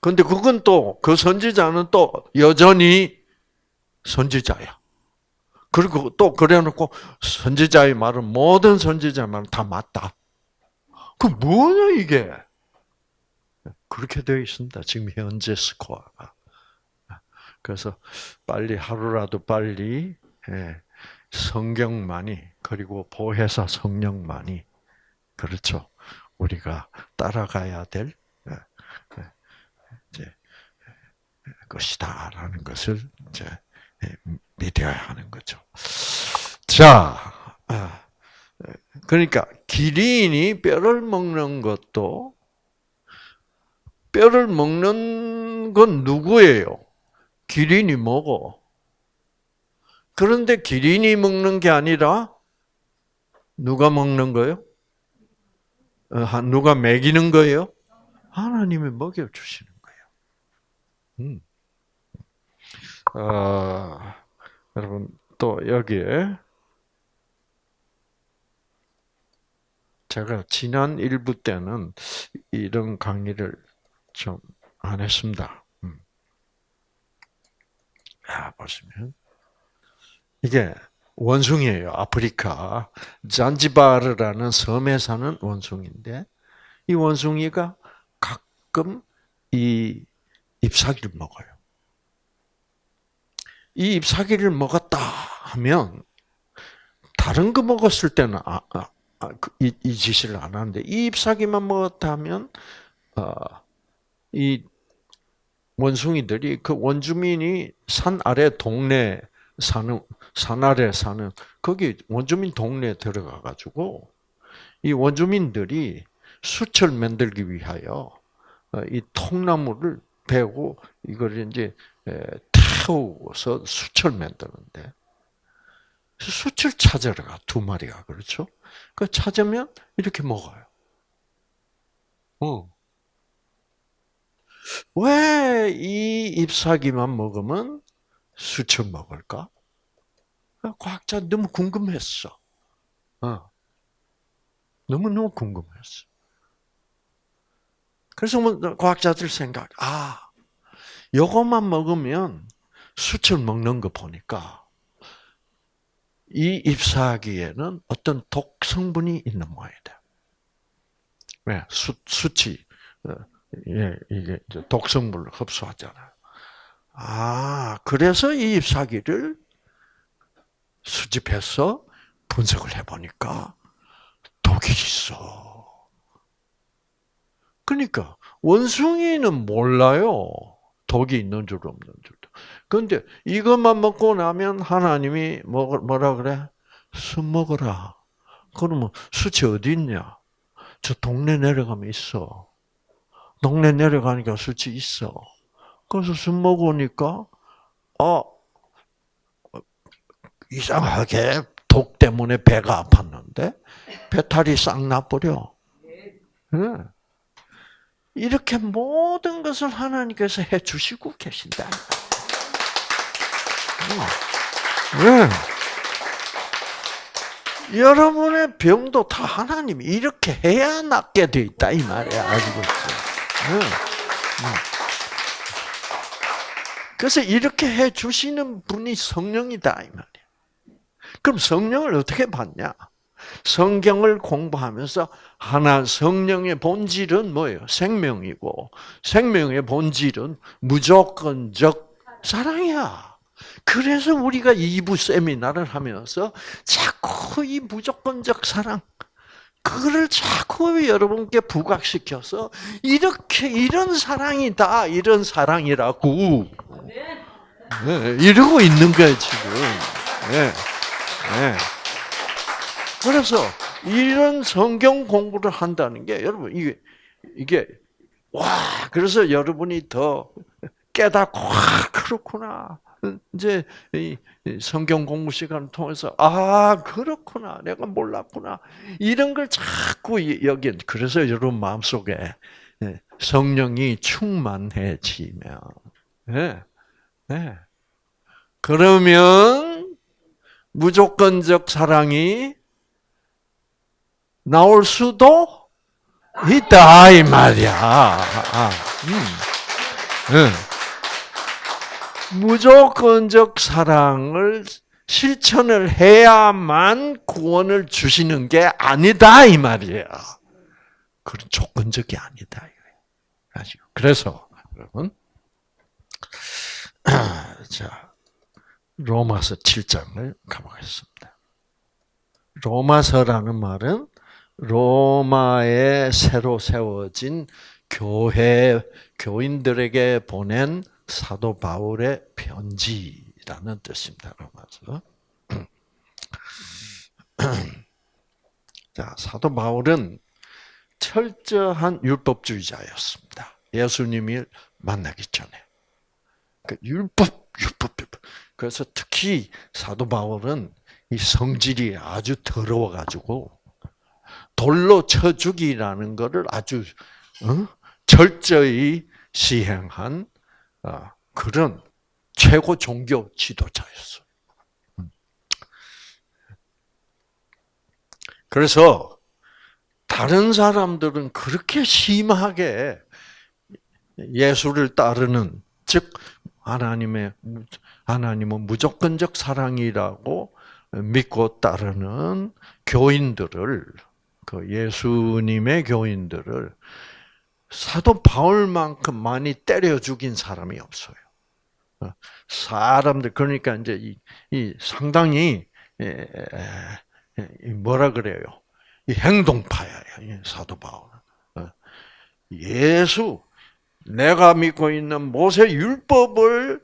근데 그건 또 그 선지자는 또 여전히 선지자야. 그리고 또 그래놓고 선지자의 말은 모든 선지자의 말은 다 맞다. 그 뭐냐 이게? 그렇게 되어 있습니다. 지금 현재 스코어가. 그래서 빨리 하루라도 빨리 예, 성경만이 그리고 보혜사 성령만이 그렇죠. 우리가 따라가야 될 예, 예, 것이다라는 것을 이제 믿어야 하는 거죠. 자, 아, 그러니까 기린이 뼈를 먹는 것도 뼈를 먹는 건 누구예요? 기린이 먹어. 그런데 기린이 먹는 게 아니라 누가 먹는 거예요? 어, 누가 먹이는 거예요? 하나님이 먹여 주시는 거예요. 음. 어, 여러분 또 여기에 제가 지난 일부 때는 이런 강의를 좀 안 했습니다. 음. 아, 보시면 이게 원숭이에요. 아프리카 잔지바르라는 섬에 사는 원숭이인데 이 원숭이가 가끔 이 잎사귀를 먹어요. 이 잎사귀를 먹었다 하면 다른 거 먹었을 때는 아, 아, 아, 그, 이, 이 짓을 안 하는데 이 잎사귀만 먹었다면 어, 이 원숭이들이 그 원주민이 산 아래 동네 사는 산 아래 사는 거기 원주민 동네에 들어가 가지고 이 원주민들이 수철 만들기 위하여 어, 이 통나무를 베고 이걸 이제 태워서 수철 만드는데 수철 찾으러 가 두 마리가 그렇죠? 그 찾으면 이렇게 먹어요. 어. 왜 이 잎사귀만 먹으면 숯을 먹을까? 과학자 너무 궁금했어. 어. 너무너무 궁금했어. 그래서 뭐 과학자들 생각, 아, 요것만 먹으면 숯을 먹는 거 보니까 이 잎사귀에는 어떤 독 성분이 있는 모양이다. 왜? 숯, 숯이, 어, 예, 이게 독 성분을 흡수하잖아요. 아, 그래서 이 잎사귀를 수집해서 분석을 해보니까 독이 있어. 그러니까 원숭이는 몰라요. 독이 있는 줄 없는 줄. 그런데 이것만 먹고 나면 하나님이 뭐, 뭐라 그래? 술 먹어라. 그러면 수치 어디 있냐? 저 동네 내려가면 있어. 동네 내려가니까 수치 있어. 그래서 술 먹으니까, 어, 이상하게 독 때문에 배가 아팠는데, 배탈이 싹 나버려. 네. 이렇게 모든 것을 하나님께서 해 주시고 계신다. 네. 여러분의 병도 다 하나님이 이렇게 해야 낫게 돼 있다 이 말이야 있어. 네. 그래서 이렇게 해 주시는 분이 성령이다 이 말이야. 그럼 성령을 어떻게 받냐? 성경을 공부하면서 하나 성령의 본질은 뭐예요? 생명이고 생명의 본질은 무조건적 사랑이야. 그래서 우리가 2부 세미나를 하면서 자꾸 이 무조건적 사랑 그거를 자꾸 여러분께 부각시켜서 이렇게 이런 사랑이다 이런 사랑이라고 네, 이러고 있는 거예요 지금. 네, 네. 그래서 이런 성경 공부를 한다는 게 여러분 이게 이게 와 그래서 여러분이 더 깨닫고 와 그렇구나 이제 성경 공부 시간을 통해서 아 그렇구나 내가 몰랐구나 이런 걸 자꾸 여기 그래서 여러분 마음 속에 예, 성령이 충만해지면 네, 네. 그러면 무조건적 사랑이 나올 수도 있다 이 말이야. 아, 음. 네. 무조건적 사랑을 실천을 해야만 구원을 주시는 게 아니다 이 말이에요. 그런 조건적이 아니다 이거예요. 그래서 여러분, <clears throat> 자 로마서 7장을 가보겠습니다. 로마서라는 말은 로마에 새로 세워진 교회 교인들에게 보낸 사도 바울의 편지라는 뜻입니다. 로마서. <clears throat> 자, 사도 바울은 철저한 율법주의자였습니다. 예수님을 만나기 전에. 그 율법, 율법, 율법. 그래서 특히 사도 바울은 이 성질이 아주 더러워가지고 돌로 쳐 죽이라는 것을 아주 어? 철저히 시행한 어, 그런 최고 종교 지도자였어. 그래서 다른 사람들은 그렇게 심하게 예수를 따르는 즉 하나님의 하나님은 무조건적 사랑이라고 믿고 따르는 교인들을 그 예수님의 교인들을 사도 바울만큼 많이 때려 죽인 사람이 없어요. 어, 사람들 그러니까 이제 이, 이 상당히 뭐라 그래요? 이 행동파야 사도 바울. 어, 예수 내가 믿고 있는 모세 율법을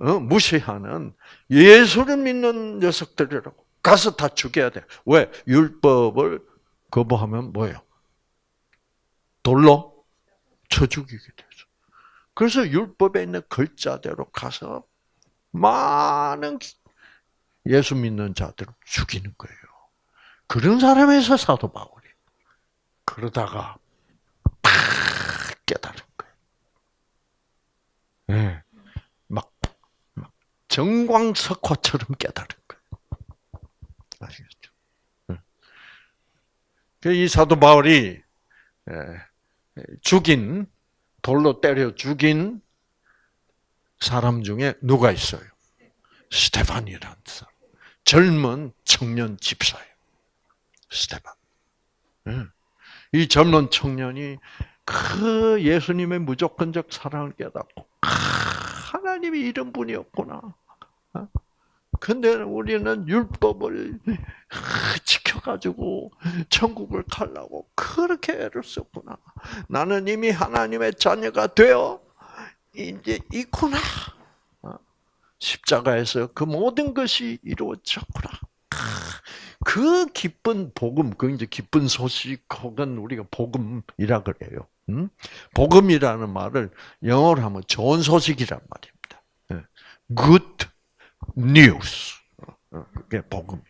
어, 무시하는 예수를 믿는 녀석들이라고 가서 다 죽여야 돼. 왜 율법을 거부하면 뭐예요? 돌로 쳐 죽이게 되죠. 그래서 율법에 있는 글자대로 가서 많은 예수 믿는 자들을 죽이는 거예요. 그런 사람에서 사도 바울이 그러다가 팍 깨달은 거예요. 네. 막, 막 정광석화처럼 깨달은 거예요. 아시겠죠? 그이 사도 바울이 죽인 돌로 때려 죽인 사람 중에 누가 있어요? 스테반이라는 사람. 젊은 청년 집사예요. 스테반. 이 젊은 청년이 그 예수님의 무조건적 사랑을 깨닫고 하나님이 이런 분이었구나. 어? 근데 우리는 율법을 지켜가지고 천국을 가려고 그렇게 애를 썼구나. 나는 이미 하나님의 자녀가 되어 이제 있구나. 어? 십자가에서 그 모든 것이 이루어졌구나. 그 기쁜 복음, 그 이제 기쁜 소식 혹은 우리가 복음이라 그래요. 음? 복음이라는 말을 영어로 하면 좋은 소식이란 말입니다. 예. Good news. 어, 어, 그게 복음이에요.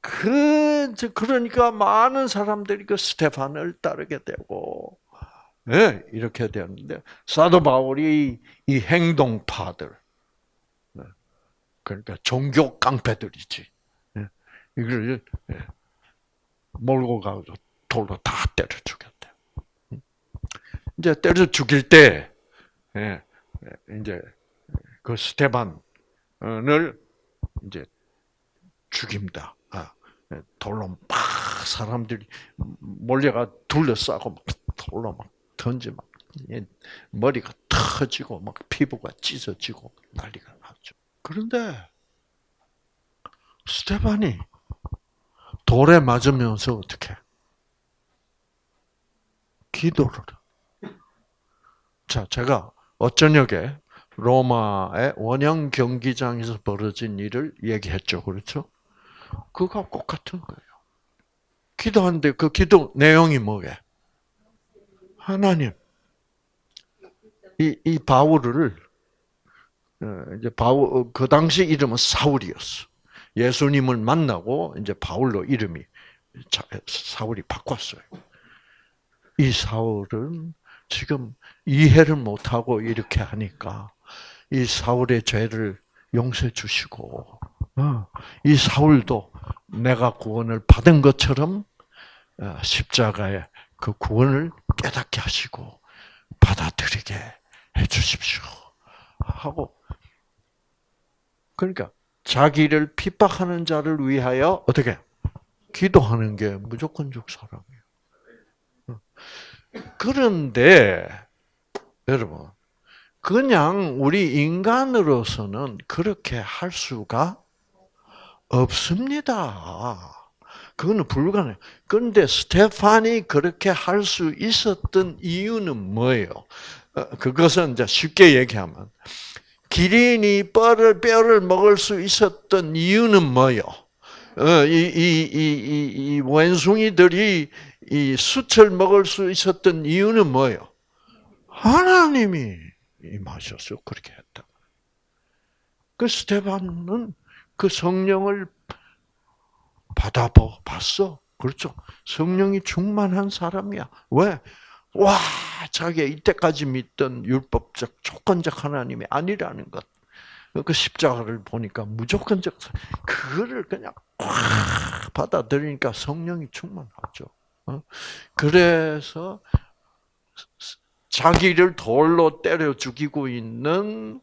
그, 그러니까 많은 사람들이 그 스테판을 따르게 되고, 예, 이렇게 되었는데, 사도 바울이 이 행동파들, 예, 그러니까 종교 깡패들이지. 예, 이걸 몰고 가서 돌로 다 때려 죽였대. 음. 이제 때려 죽일 때, 이제 그 스테반, 을 이제 죽입니다. 아, 예, 돌로 막 사람들이 몰려가 둘러싸고 막 돌로 막 던지 막 머리가 터지고 막 피부가 찢어지고 난리가 나죠. 그런데 스테반이 돌에 맞으면서 어떻게 기도를 자 제가 어저녁에 로마의 원형 경기장에서 벌어진 일을 얘기했죠. 그렇죠? 그거 똑같은 거예요. 기도하는데 그 기도 내용이 뭐게? 하나님. 이, 이 바울을, 어, 이제 바울, 그 당시 이름은 사울이었어. 예수님을 만나고 이제 바울로 이름이, 사울이 바꿨어요. 이 사울은 지금 이해를 못하고 이렇게 하니까 이 사울의 죄를 용서해 주시고 어, 이 사울도 내가 구원을 받은 것처럼 어, 십자가의 그 구원을 깨닫게 하시고 받아들이게 해 주십시오. 하고 그러니까 자기를 핍박하는 자를 위하여 어떻게 기도하는 게 무조건적 사랑이에요. 어. 그런데 여러분 그냥 우리 인간으로서는 그렇게 할 수가 없습니다. 그거는 불가능. 그런데 스테판이 그렇게 할 수 있었던 이유는 뭐예요? 어, 그것은 이제 쉽게 얘기하면 기린이 뼈를 뼈를 먹을 수 있었던 이유는 뭐예요? 어, 이이이 이 원숭이들이 이 숯을 먹을 수 있었던 이유는 뭐예요? 하나님이 임하셔서 그렇게 했다. 그 스테반은 그 성령을 받아 봤어. 그렇죠. 성령이 충만한 사람이야. 왜? 와, 자기가 이때까지 믿던 율법적, 조건적 하나님이 아니라는 것. 그 십자가를 보니까 무조건적, 그거를 그냥 꽉 받아들이니까 성령이 충만하죠. 어? 그래서 자기를 돌로 때려 죽이고 있는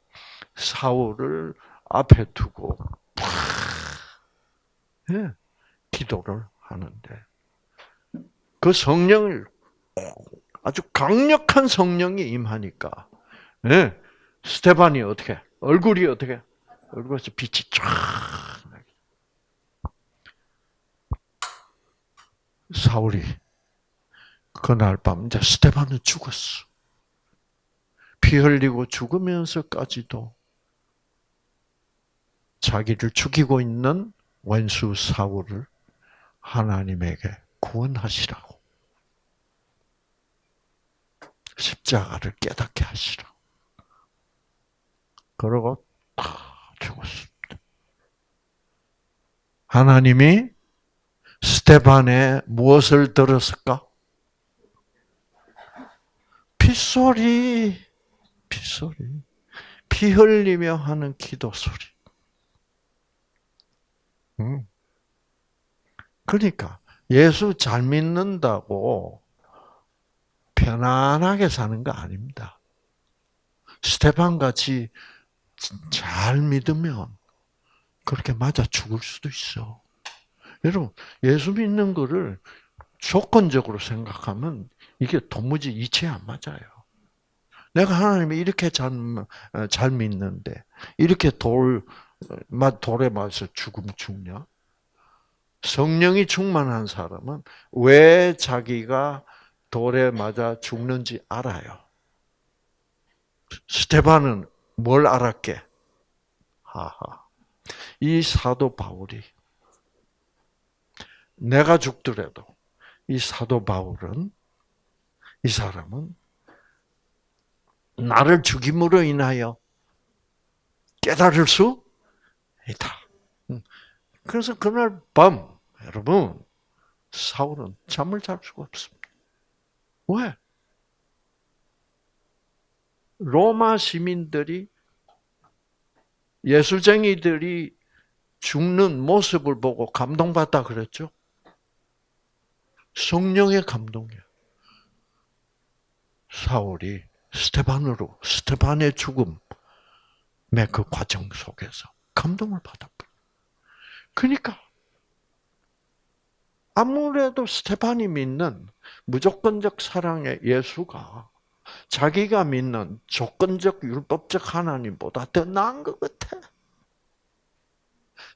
사울을 앞에 두고 예, 기도를 하는데 그 성령을 아주 강력한 성령이 임하니까 예, 스테반이 어떻게 얼굴이 어떻게 얼굴에서 빛이 쫙 사울이 그날 밤 이제 스테반은 죽었어. 피 흘리고 죽으면서까지도 자기를 죽이고 있는 원수 사울을 하나님에게 구원하시라고. 십자가를 깨닫게 하시라고. 그러고 다 죽었습니다. 하나님이 스테반의 무엇을 들었을까? 핏소리. 핏소리. 피 흘리며 하는 기도 소리. 음. 그러니까 예수 잘 믿는다고 편안하게 사는 거 아닙니다. 스테판 같이 잘 믿으면 그렇게 맞아 죽을 수도 있어. 여러분, 예수 믿는 거를 조건적으로 생각하면 이게 도무지 이치에 안 맞아요. 내가 하나님이 이렇게 잘, 잘 믿는데, 이렇게 돌, 돌에 맞아서 죽음 죽냐? 성령이 충만한 사람은 왜 자기가 돌에 맞아 죽는지 알아요. 스테반은 뭘 알았게? 하하. 이 사도 바울이 내가 죽더라도 이 사도 바울은 이 사람은 나를 죽임으로 인하여 깨달을 수 있다. 그래서 그날 밤 여러분 사울은 잠을 잘 수가 없습니다. 왜? 로마 시민들이 예수쟁이들이 죽는 모습을 보고 감동받다 그랬죠. 성령의 감동이야. 사울이 스테반으로 스테반의 죽음의 그 과정 속에서 감동을 받았고. 그러니까 아무래도 스테반이 믿는 무조건적 사랑의 예수가 자기가 믿는 조건적 율법적 하나님보다 더 나은 것 같아.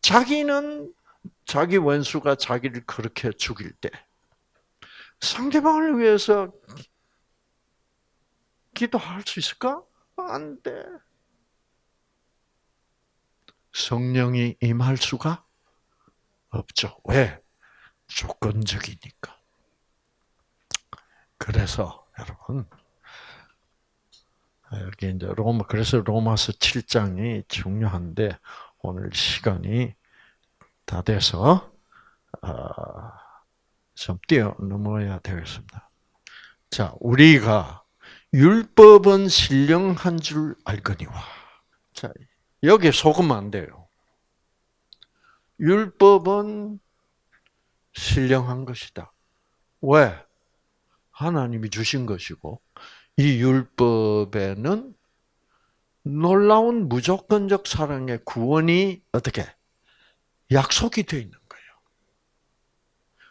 자기는 자기 원수가 자기를 그렇게 죽일 때 상대방을 위해서 기도할 수 있을까? 안 돼. 성령이 임할 수가 없죠. 왜? 조건적이니까. 그래서 여러분 여기 이제 로마 그래서 로마서 7장이 중요한데 오늘 시간이 다 돼서 어, 좀 뛰어 넘어야 되겠습니다. 자, 우리가 율법은 신령한 줄 알거니와. 자, 여기 속으면 안 돼요. 율법은 신령한 것이다. 왜? 하나님이 주신 것이고 이 율법에는 놀라운 무조건적 사랑의 구원이 어떻게 약속이 되어 있는 거예요.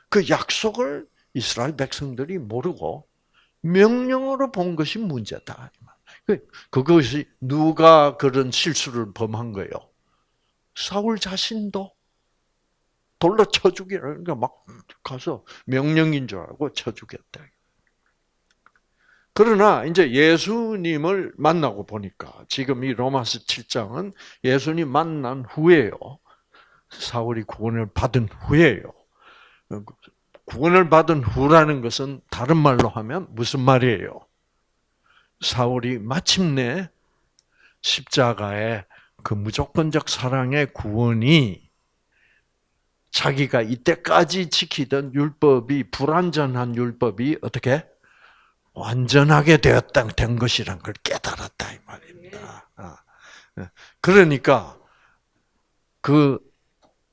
그 약속을 이스라엘 백성들이 모르고 명령으로 본 것이 문제다. 그, 그것이 누가 그런 실수를 범한 거예요? 사울 자신도 돌로 쳐 죽이라. 그러니까 막 가서 명령인 줄 알고 쳐 죽였다. 그러나 이제 예수님을 만나고 보니까 지금 이 로마서 7장은 예수님 만난 후에요. 사울이 구원을 받은 후에요. 구원을 받은 후라는 것은 다른 말로 하면 무슨 말이에요? 사울이 마침내 십자가의 그 무조건적 사랑의 구원이 자기가 이때까지 지키던 율법이 불완전한 율법이 어떻게 완전하게 되었다 된 것이란 걸 깨달았다 이 말입니다. 아, 예. 그러니까 그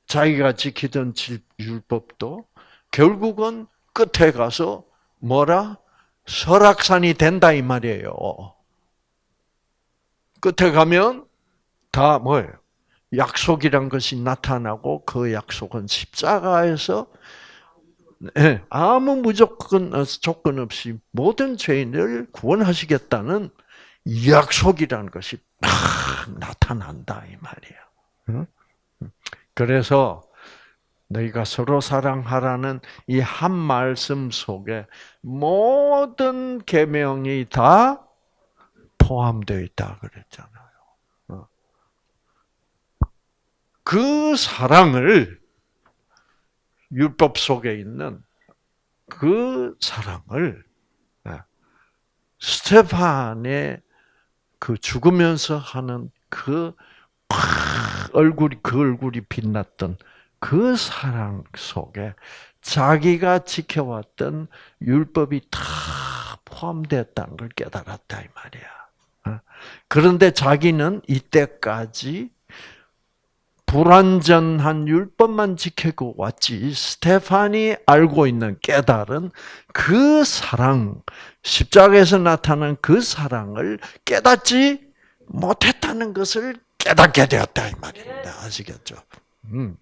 자기가 지키던 율법도 결국은 끝에 가서 뭐라 설악산이 된다 이 말이에요. 끝에 가면 다 뭐예요? 약속이란 것이 나타나고 그 약속은 십자가에서 네, 아무 무조건 어, 조건 없이 모든 죄인을 구원하시겠다는 약속이라는 것이 막 나타난다 이 말이에요. 그래서 너희가 서로 사랑하라는 이 한 말씀 속에 모든 계명이 다 포함되어 있다 그랬잖아요. 어. 그 사랑을 율법 속에 있는 그 사랑을 예, 스테판의 그 죽으면서 하는 그 얼굴이 그 얼굴이 빛났던 그 사랑 속에 자기가 지켜왔던 율법이 다 포함되었다는 걸 깨달았다 이 말이야. 어. 그런데 자기는 이때까지 불완전한 율법만 지키고 왔지 스테판이 알고 있는 깨달은 그 사랑 십자가에서 나타난 그 사랑을 깨닫지 못했다는 것을 깨닫게 되었다 이 말입니다. 아시겠죠? 음.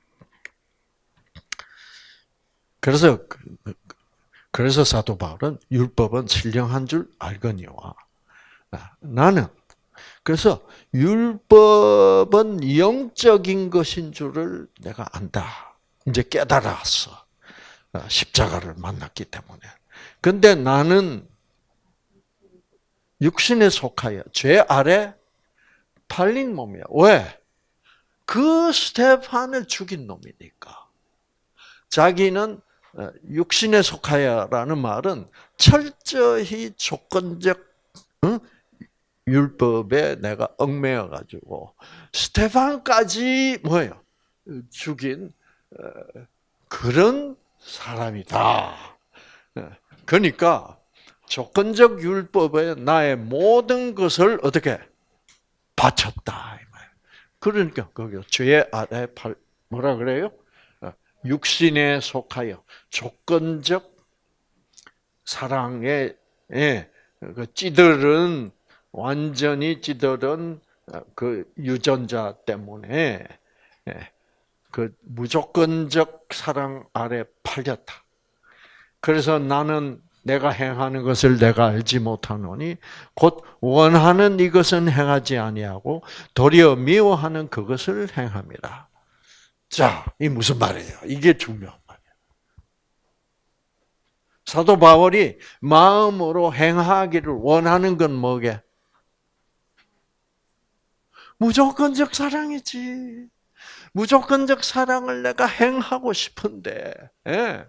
그래서 그래서 사도 바울은 율법은 신령한 줄 알거니와 아, 나는 그래서 율법은 영적인 것인 줄을 내가 안다. 이제 깨달았어. 아, 십자가를 만났기 때문에. 근데 나는 육신에 속하여 죄 아래 팔린 몸이야. 왜? 그 스테판을 죽인 놈이니까. 자기는 어, 육신에 속하여라는 말은 철저히 조건적 율법에 내가 얽매여 가지고 스테판까지 뭐예요? 죽인 어, 그런 사람이다. 어, 그러니까 조건적 율법에 나의 모든 것을 어떻게 바쳤다. 그러니까 거기 죄 아래 팔 뭐라 그래요? 어, 육신에 속하여 조건적 사랑에 예, 그 찌들은 완전히 찌들은 어, 그 유전자 때문에 예, 그 무조건적 사랑 아래 팔렸다. 그래서 나는 내가 행하는 것을 내가 알지 못하노니 곧 원하는 이것은 행하지 아니하고 도리어 미워하는 그것을 행함이라. 자, 이 무슨 말이에요? 이게 중요한 말이에요. 사도 바울이 마음으로 행하기를 원하는 건 뭐게? 무조건적 사랑이지. 무조건적 사랑을 내가 행하고 싶은데, 예.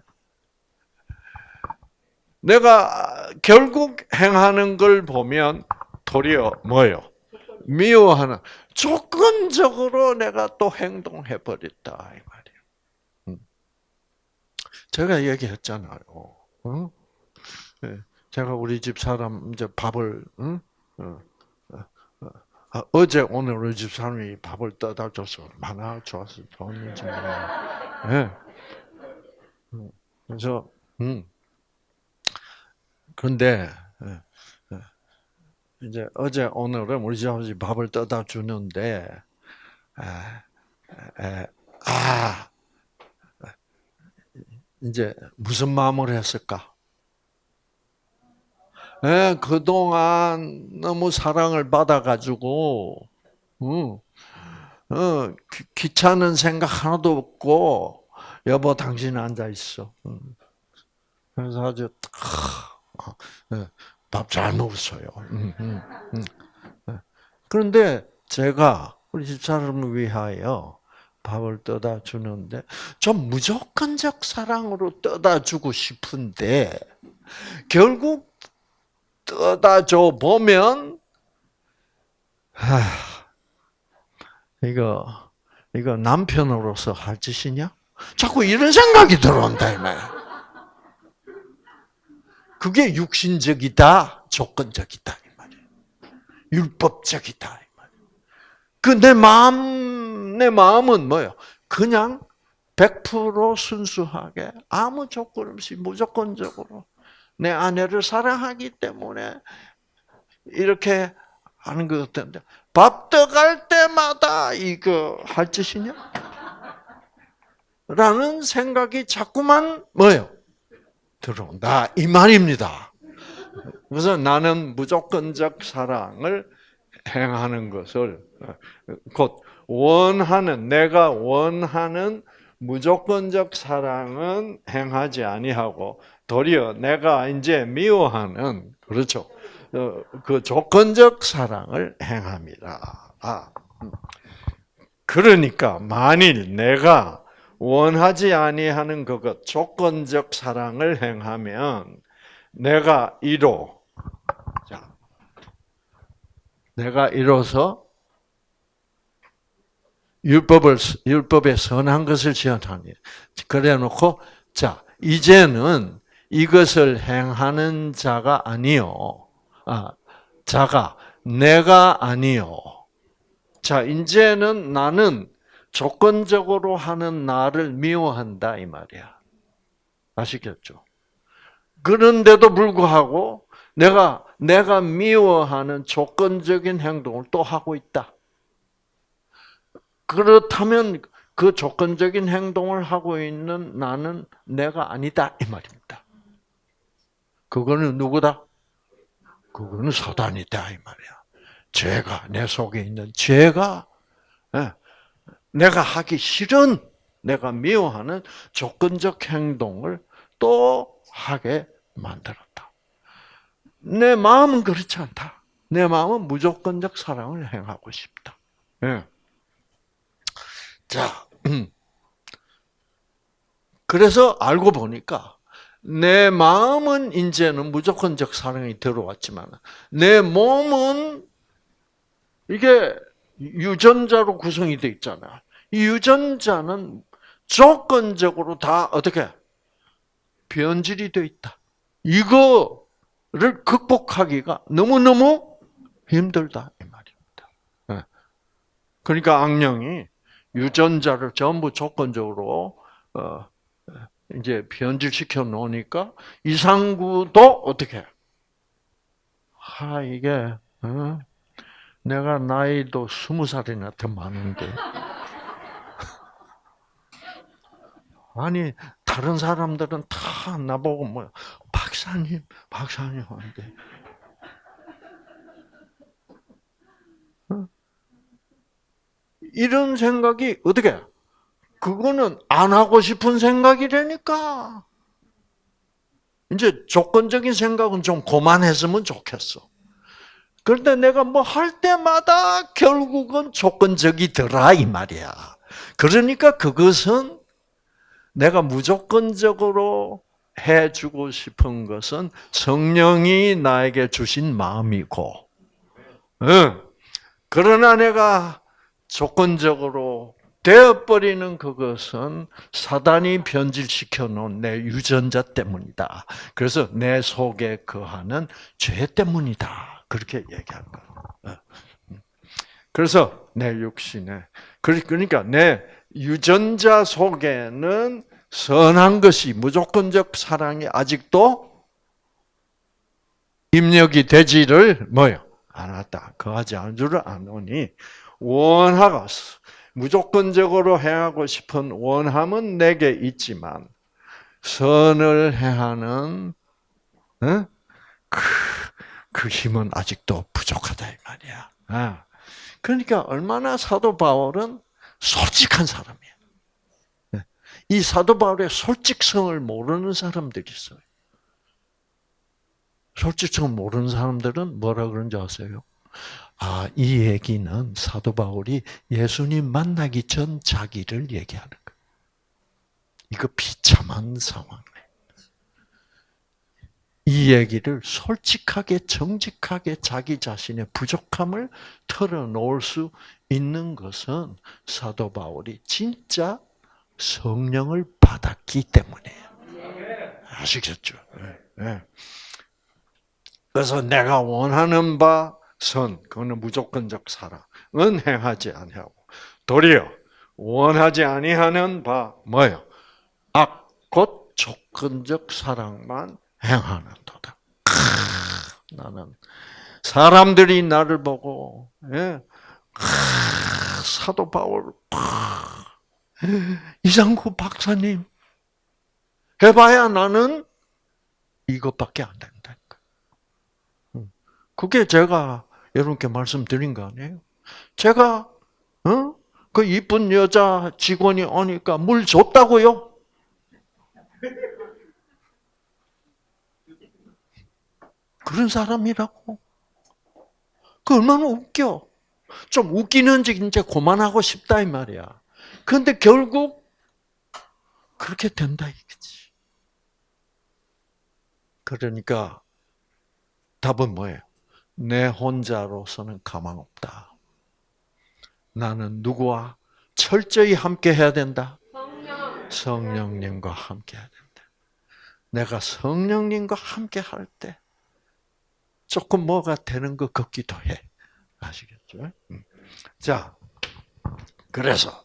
내가 결국 행하는 걸 보면 도리어 뭐요? 미워하는 조건적으로 내가 또 행동해 버렸다 이 말이에요. 음. 제가 얘기했잖아요. 어? 예. 제가 우리 집 사람 이제 밥을 응? 어, 어, 어 제 오늘 우리 집 사람이 밥을 떠다 줘서 얼마나 좋았어 좋았는지 예. 음. 그래서 음. 그런데 이제 어제 오늘은 우리 집 아버지 밥을 떠다 주는데 아 이제 무슨 마음을 했을까? 예, 그동안 너무 사랑을 받아가지고, 음, 어, 귀찮은 생각 하나도 없고, 여보, 당신 앉아 있어. 음. 그래서 아주, 어, 예, 밥 잘 먹었어요. 음, 음, 음. 예. 그런데 제가 우리 집사람을 위하여 밥을 떠다 주는데 좀 무조건적 사랑으로 떠다 주고 싶은데 결국 떠다 줘 보면 하, 이거 이거 남편으로서 할 짓이냐? 자꾸 이런 생각이 들어온다 이 말. 그게 육신적이다, 조건적이다 이 말이에요. 율법적이다 이 말이에요. 그 내 마음 내 마음은 뭐예요? 그냥 100% 순수하게 아무 조건 없이 무조건적으로 내 아내를 사랑하기 때문에 이렇게 하는 것 같은데 밥 떠갈 때마다 이거 할 짓이냐? 라는 생각이 자꾸만 뭐예요? 들어온다 이 말입니다. 그래서 나는 무조건적 사랑을 행하는 것을 곧 원하는 내가 원하는 무조건적 사랑은 행하지 아니하고 도리어 내가 이제 미워하는 그렇죠 어, 그 조건적 사랑을 행합니다. 아, 음. 그러니까 만일 내가 원하지 아니하는 그것 조건적 사랑을 행하면 내가 이로 자 내가 이로서 율법을 율법의 선한 것을 지연하니 그래 놓고 자 이제는 이것을 행하는 자가 아니요 아 자가 내가 아니요. 자, 이제는 나는 조건적으로 하는 나를 미워한다 이 말이야. 아시겠죠? 그런데도 불구하고 내가 내가 미워하는 조건적인 행동을 또 하고 있다. 그렇다면 그 조건적인 행동을 하고 있는 나는 내가 아니다 이 말입니다. 그거는 누구다? 그거는 사단이다 이 말이야. 죄가 내 속에 있는 죄가 예, 내가 하기 싫은 내가 미워하는 조건적 행동을 또 하게 만들었다. 내 마음은 그렇지 않다. 내 마음은 무조건적 사랑을 행하고 싶다. 예. 자, <clears throat> 그래서 알고 보니까 내 마음은 이제는 무조건적 사랑이 들어왔지만 내 몸은 이게 유전자로 구성이 되어 있잖아. 이 유전자는 조건적으로 다 어떻게 변질이 되어 있다. 이거를 극복하기가 너무너무 힘들다 이 말입니다. 예. 그러니까 악령이 유전자를 전부 조건적으로 어 이제 변질시켜 놓으니까 이상구도 어떻게? 아 이게 어? 내가 나이도 스무 살이나 더 많은데 아니 다른 사람들은 다 나보고 뭐 박사님 박사님 하는데 어? 이런 생각이 어떻게? 그거는 안 하고 싶은 생각이라니까. 이제 조건적인 생각은 좀 그만했으면 좋겠어. 그런데 내가 뭐 할 때마다 결국은 조건적이더라 이 말이야. 그러니까 그것은 내가 무조건적으로 해주고 싶은 것은 성령이 나에게 주신 마음이고, 응. 그러나 내가 조건적으로 되어버리는 그것은 사단이 변질시켜 놓은 내 유전자 때문이다. 그래서 내 속에 거하는 죄 때문이다. 그렇게 얘기한 거예요. 어. 그래서 내 육신에 그러니까 내 유전자 속에는 선한 것이 무조건적 사랑이 아직도 입력이 되지를 뭐요 않았다. 거하지 않은 줄을 아노니 원하가 무조건적으로 행하고 싶은 원함은 내게 있지만 선을 행하는 어? 그, 그 힘은 아직도 부족하다 이 말이야. 아. 그러니까 얼마나 사도 바울은 솔직한 사람이야. 네. 이 사도 바울의 솔직성을 모르는 사람들이 있어요. 솔직성 모르는 사람들은 뭐라 그런지 아세요? 아, 이 얘기는 사도 바울이 예수님 만나기 전 자기를 얘기하는 거예요. 이거 비참한 상황이이 얘기를 솔직하게, 정직하게 자기 자신의 부족함을 털어놓을 수 있는 것은 사도 바울이 진짜 성령을 받았기 때문이에요. 아시겠죠? 네. 그래서 내가 원하는 바 선, 그거는 무조건적 사랑은 행하지 아니하고 도리어 원하지 아니하는 바 뭐요? 악, 곧 조건적 사랑만 행하는 도다. 나는 사람들이 나를 보고 예, 사도 바울 이상구 박사님 해봐야 나는 이것밖에 안 된다니까. 그게 제가 여러분께 말씀드린 거 아니에요? 제가 어? 그 이쁜 여자 직원이 오니까 물 줬다고요? 그런 사람이라고. 그 얼마나 웃겨. 좀 웃기는지 이제 그만하고 싶다 이 말이야. 그런데 결국 그렇게 된다 이거지. 그러니까 답은 뭐예요? 내 혼자로서는 가망 없다. 나는 누구와 철저히 함께 해야 된다? 성령. 님과 함께 해야 된다. 내가 성령님과 함께 할 때 조금 뭐가 되는 것 같기도 해. 아시겠죠? 음. 자, 그래서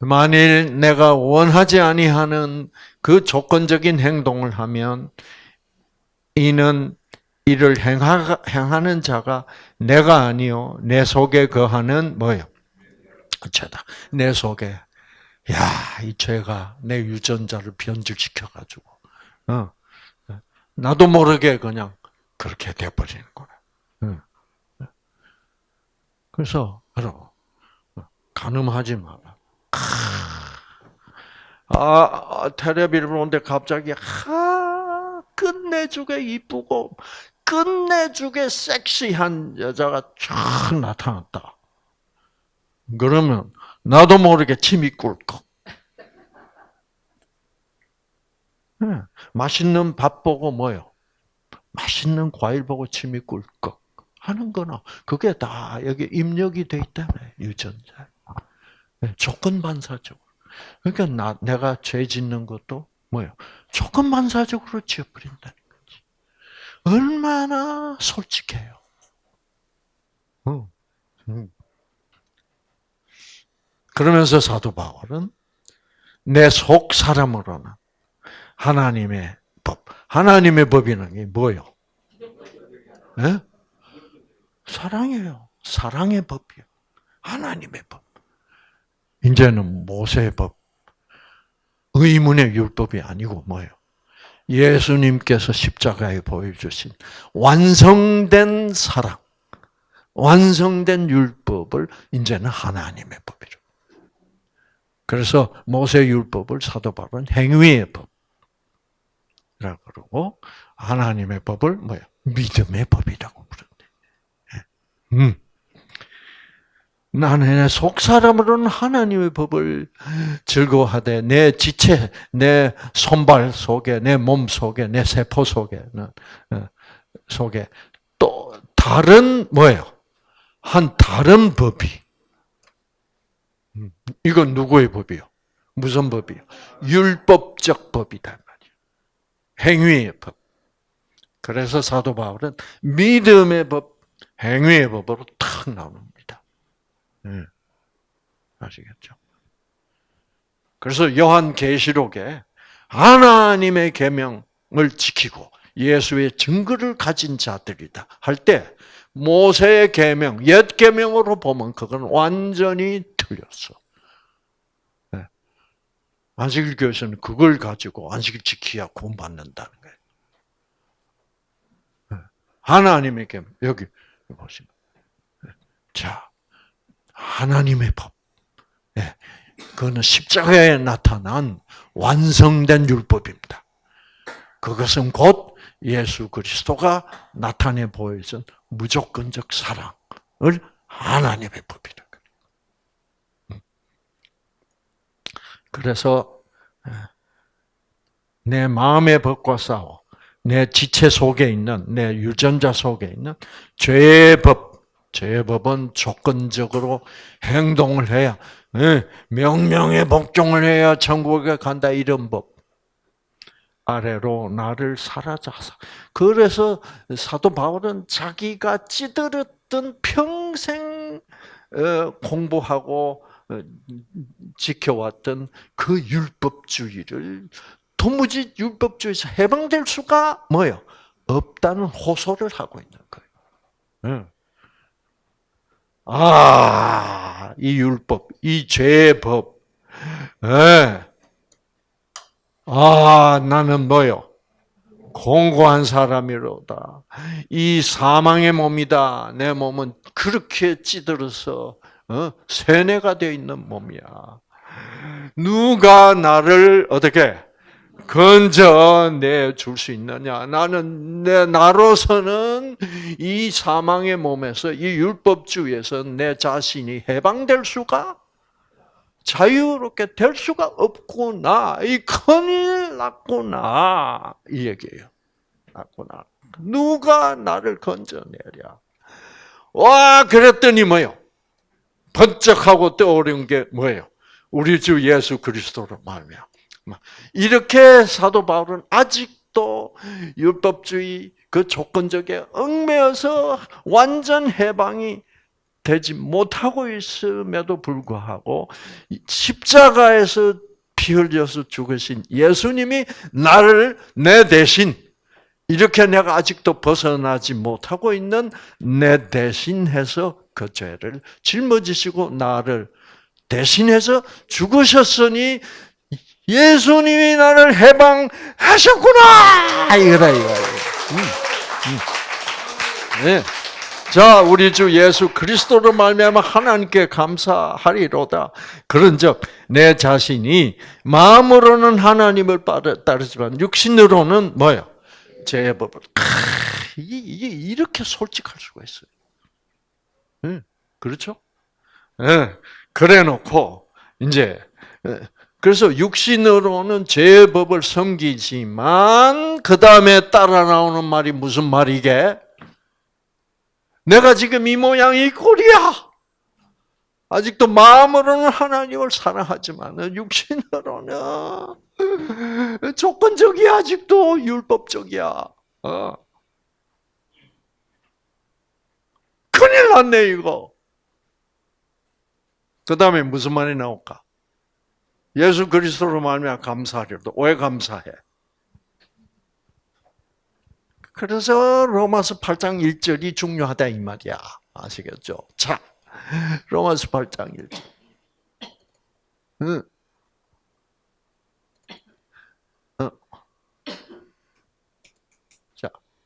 만일 내가 원하지 아니하는 그 조건적인 행동을 하면 이는 이를 행하, 행하는 자가 내가 아니요 내 속에 거하는 뭐요? 죄다. 내 속에 야, 이 죄가 내 유전자를 변질시켜 가지고 어. 나도 모르게 그냥 그렇게 돼 버리는 거야. 그래서 바로 가늠하지 마라. 아, 텔레비를 보는데 갑자기 하 끝내주게 이쁘고 끝내주게 섹시한 여자가 쫙 나타났다. 그러면 나도 모르게 침이 꿀꺽. 네. 맛있는 밥 보고 뭐요? 맛있는 과일 보고 침이 꿀꺽 하는 거나 그게 다 여기 입력이 돼 있다며 유전자. 네. 조건 반사적으로. 그러니까 나 내가 죄 짓는 것도 뭐요? 조건 반사적으로 지어버린다는 거지. 얼마나 솔직해요. 어. 음. 그러면서 사도 바울은 내 속 사람으로는 하나님의 법, 하나님의 법이라는 게 뭐요? 네? 사랑이에요. 사랑의 법이요. 하나님의 법. 이제는 모세의 법, 의문의 율법이 아니고 뭐예요? 예수님께서 십자가에 보여주신 완성된 사랑, 완성된 율법을 이제는 하나님의 법이죠. 그래서 모세 율법을 사도 바울은 행위의 법이라고 그러고 하나님의 법을 뭐야? 믿음의 법이라고. 예. 음. 나는 내속 사람으로는 하나님의 법을 즐거워하되 내 지체, 내 손발 속에, 내 몸 속에, 내 세포 속에는 어, 속에 또 다른 뭐예요? 한 다른 법이 음, 이건 누구의 법이요? 무슨 법이요? 율법적 법이다 말이에요. 행위의 법. 그래서 사도 바울은 믿음의 법, 행위의 법으로 탁 나옵니다. 네. 아시겠죠? 그래서 요한 계시록에 하나님의 계명을 지키고 예수의 증거를 가진 자들이다 할 때 모세의 계명, 옛 계명으로 보면 그건 완전히 틀렸어. 네. 안식일 교회에서는 그걸 가지고 안식일 지키야 구원받는다는 거예요. 네. 하나님의 계명 여기 보시면 네. 자 하나님의 법. 그거는 십자가에 나타난 완성된 율법입니다. 그것은 곧 예수 그리스도가 나타내 보여준 무조건적 사랑을 하나님의 법이라. 음. 그래서 내 마음의 법과 싸워 내 지체 속에 있는 내 유전자 속에 있는 죄의 법, 죄의 법은 조건적으로 행동을 해야 명령에 복종을 해야 천국에 간다 이런 법. 아래로 나를 사라져서. 그래서 사도 바울은 자기가 찌들었던 평생 어, 공부하고 어, 지켜왔던 그 율법주의를 도무지 율법주의에서 해방될 수가 뭐요? 없다는 호소를 하고 있는 거예요. 아, 이 율법, 이 죄의 법. 네. 아, 나는 뭐요? 공고한 사람이로다. 이 사망의 몸이다. 내 몸은 그렇게 찌들어서 어? 세뇌가 되어 있는 몸이야. 누가 나를 어떻게 건져 내 줄 수 있느냐? 나는 내 나로서는 이 사망의 몸에서 이 율법주의에서 내 자신이 해방될 수가 자유롭게 될 수가 없구나. 이 큰일 났구나. 이 얘기예요. 났구나. 누가 나를 건져내랴. 와, 그랬더니 뭐요? 번쩍하고 떠오른 게 뭐예요? 우리 주 예수 그리스도로 말미암 이렇게 사도 바울은 아직도 율법주의, 그 조건적에 얽매여서 완전 해방이 되지 못하고 있음에도 불구하고 십자가에서 피 흘려서 죽으신 예수님이 나를 내 대신 이렇게 내가 아직도 벗어나지 못하고 있는 내 대신해서 그 죄를 짊어지시고 나를 대신해서 죽으셨으니 예수님이 나를 해방하셨구나 이거다 이거. 음, 음. 네. 자, 우리 주 예수 그리스도로 말미암아 하나님께 감사하리로다. 그런즉 내 자신이 마음으로는 하나님을 따르지만 육신으로는 뭐요? 제 법을. 이게, 이렇게 솔직할 수가 있어요. 네, 그렇죠? 네, 그래 놓고 이제 그래서 육신으로는 제 법을 섬기지만 그 다음에 따라 나오는 말이 무슨 말이게? 내가 지금 이 모양 이 꼴이야. 아직도 마음으로는 하나님을 사랑하지만 육신으로는 조건적이야 아직도 율법적이야. 어. 큰일 났네 이거. 그 다음에 무슨 말이 나올까? 예수 그리스도로 말미암아 감사하리로다. 왜 감사해? 그래서 로마서 8장 1절이 중요하다 이 말이야. 아시겠죠? 자, 로마서 8장 1절. 응.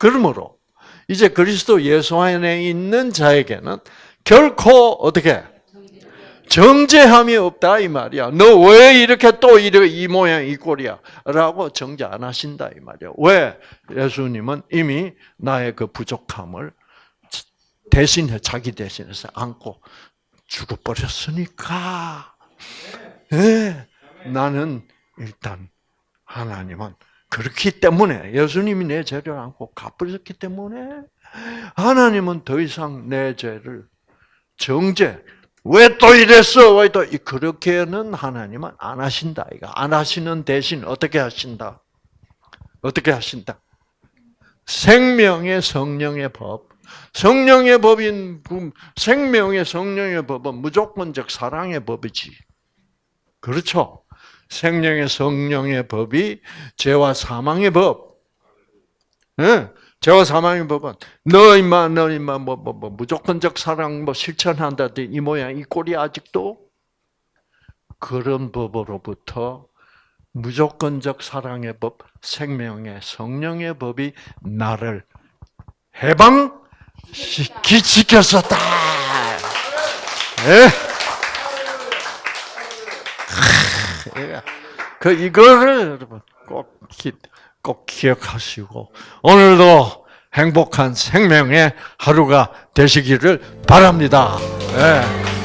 그러므로 이제 그리스도 예수 안에 있는 자에게는 결코 어떻게 정죄함이 없다 이 말이야. 너 왜 이렇게 또이 모양 이 꼴이야?라고 정죄 안 하신다 이 말이야. 왜? 예수님은 이미 나의 그 부족함을 대신해 자기 대신해서 안고 죽어 버렸으니까. 네, 나는 일단 하나님은 그렇기 때문에 예수님이 내 죄를 안고 갚으셨기 때문에 하나님은 더 이상 내 죄를 정죄 왜 또 이랬어? 왜 또 그렇게는 하나님은 안 하신다. 이거 안 하시는 대신 어떻게 하신다? 어떻게 하신다? 생명의 성령의 법. 성령의 법인 생명의 성령의 법은 무조건적 사랑의 법이지. 그렇죠? 생명의 성령의 법이 죄와 사망의 법. 네? 죄와 사망의 법은 너 임마 너 임마 뭐, 뭐, 뭐 무조건적 사랑 뭐 실천한다더니 이 모양 이 꼴이 아직도 그런 법으로부터 무조건적 사랑의 법, 생명의 성령의 법이 나를 해방 시켰었다. 네? 그 이거를 여러분 꼭 꼭 기억하시고 오늘도 행복한 생명의 하루가 되시기를 바랍니다. 네.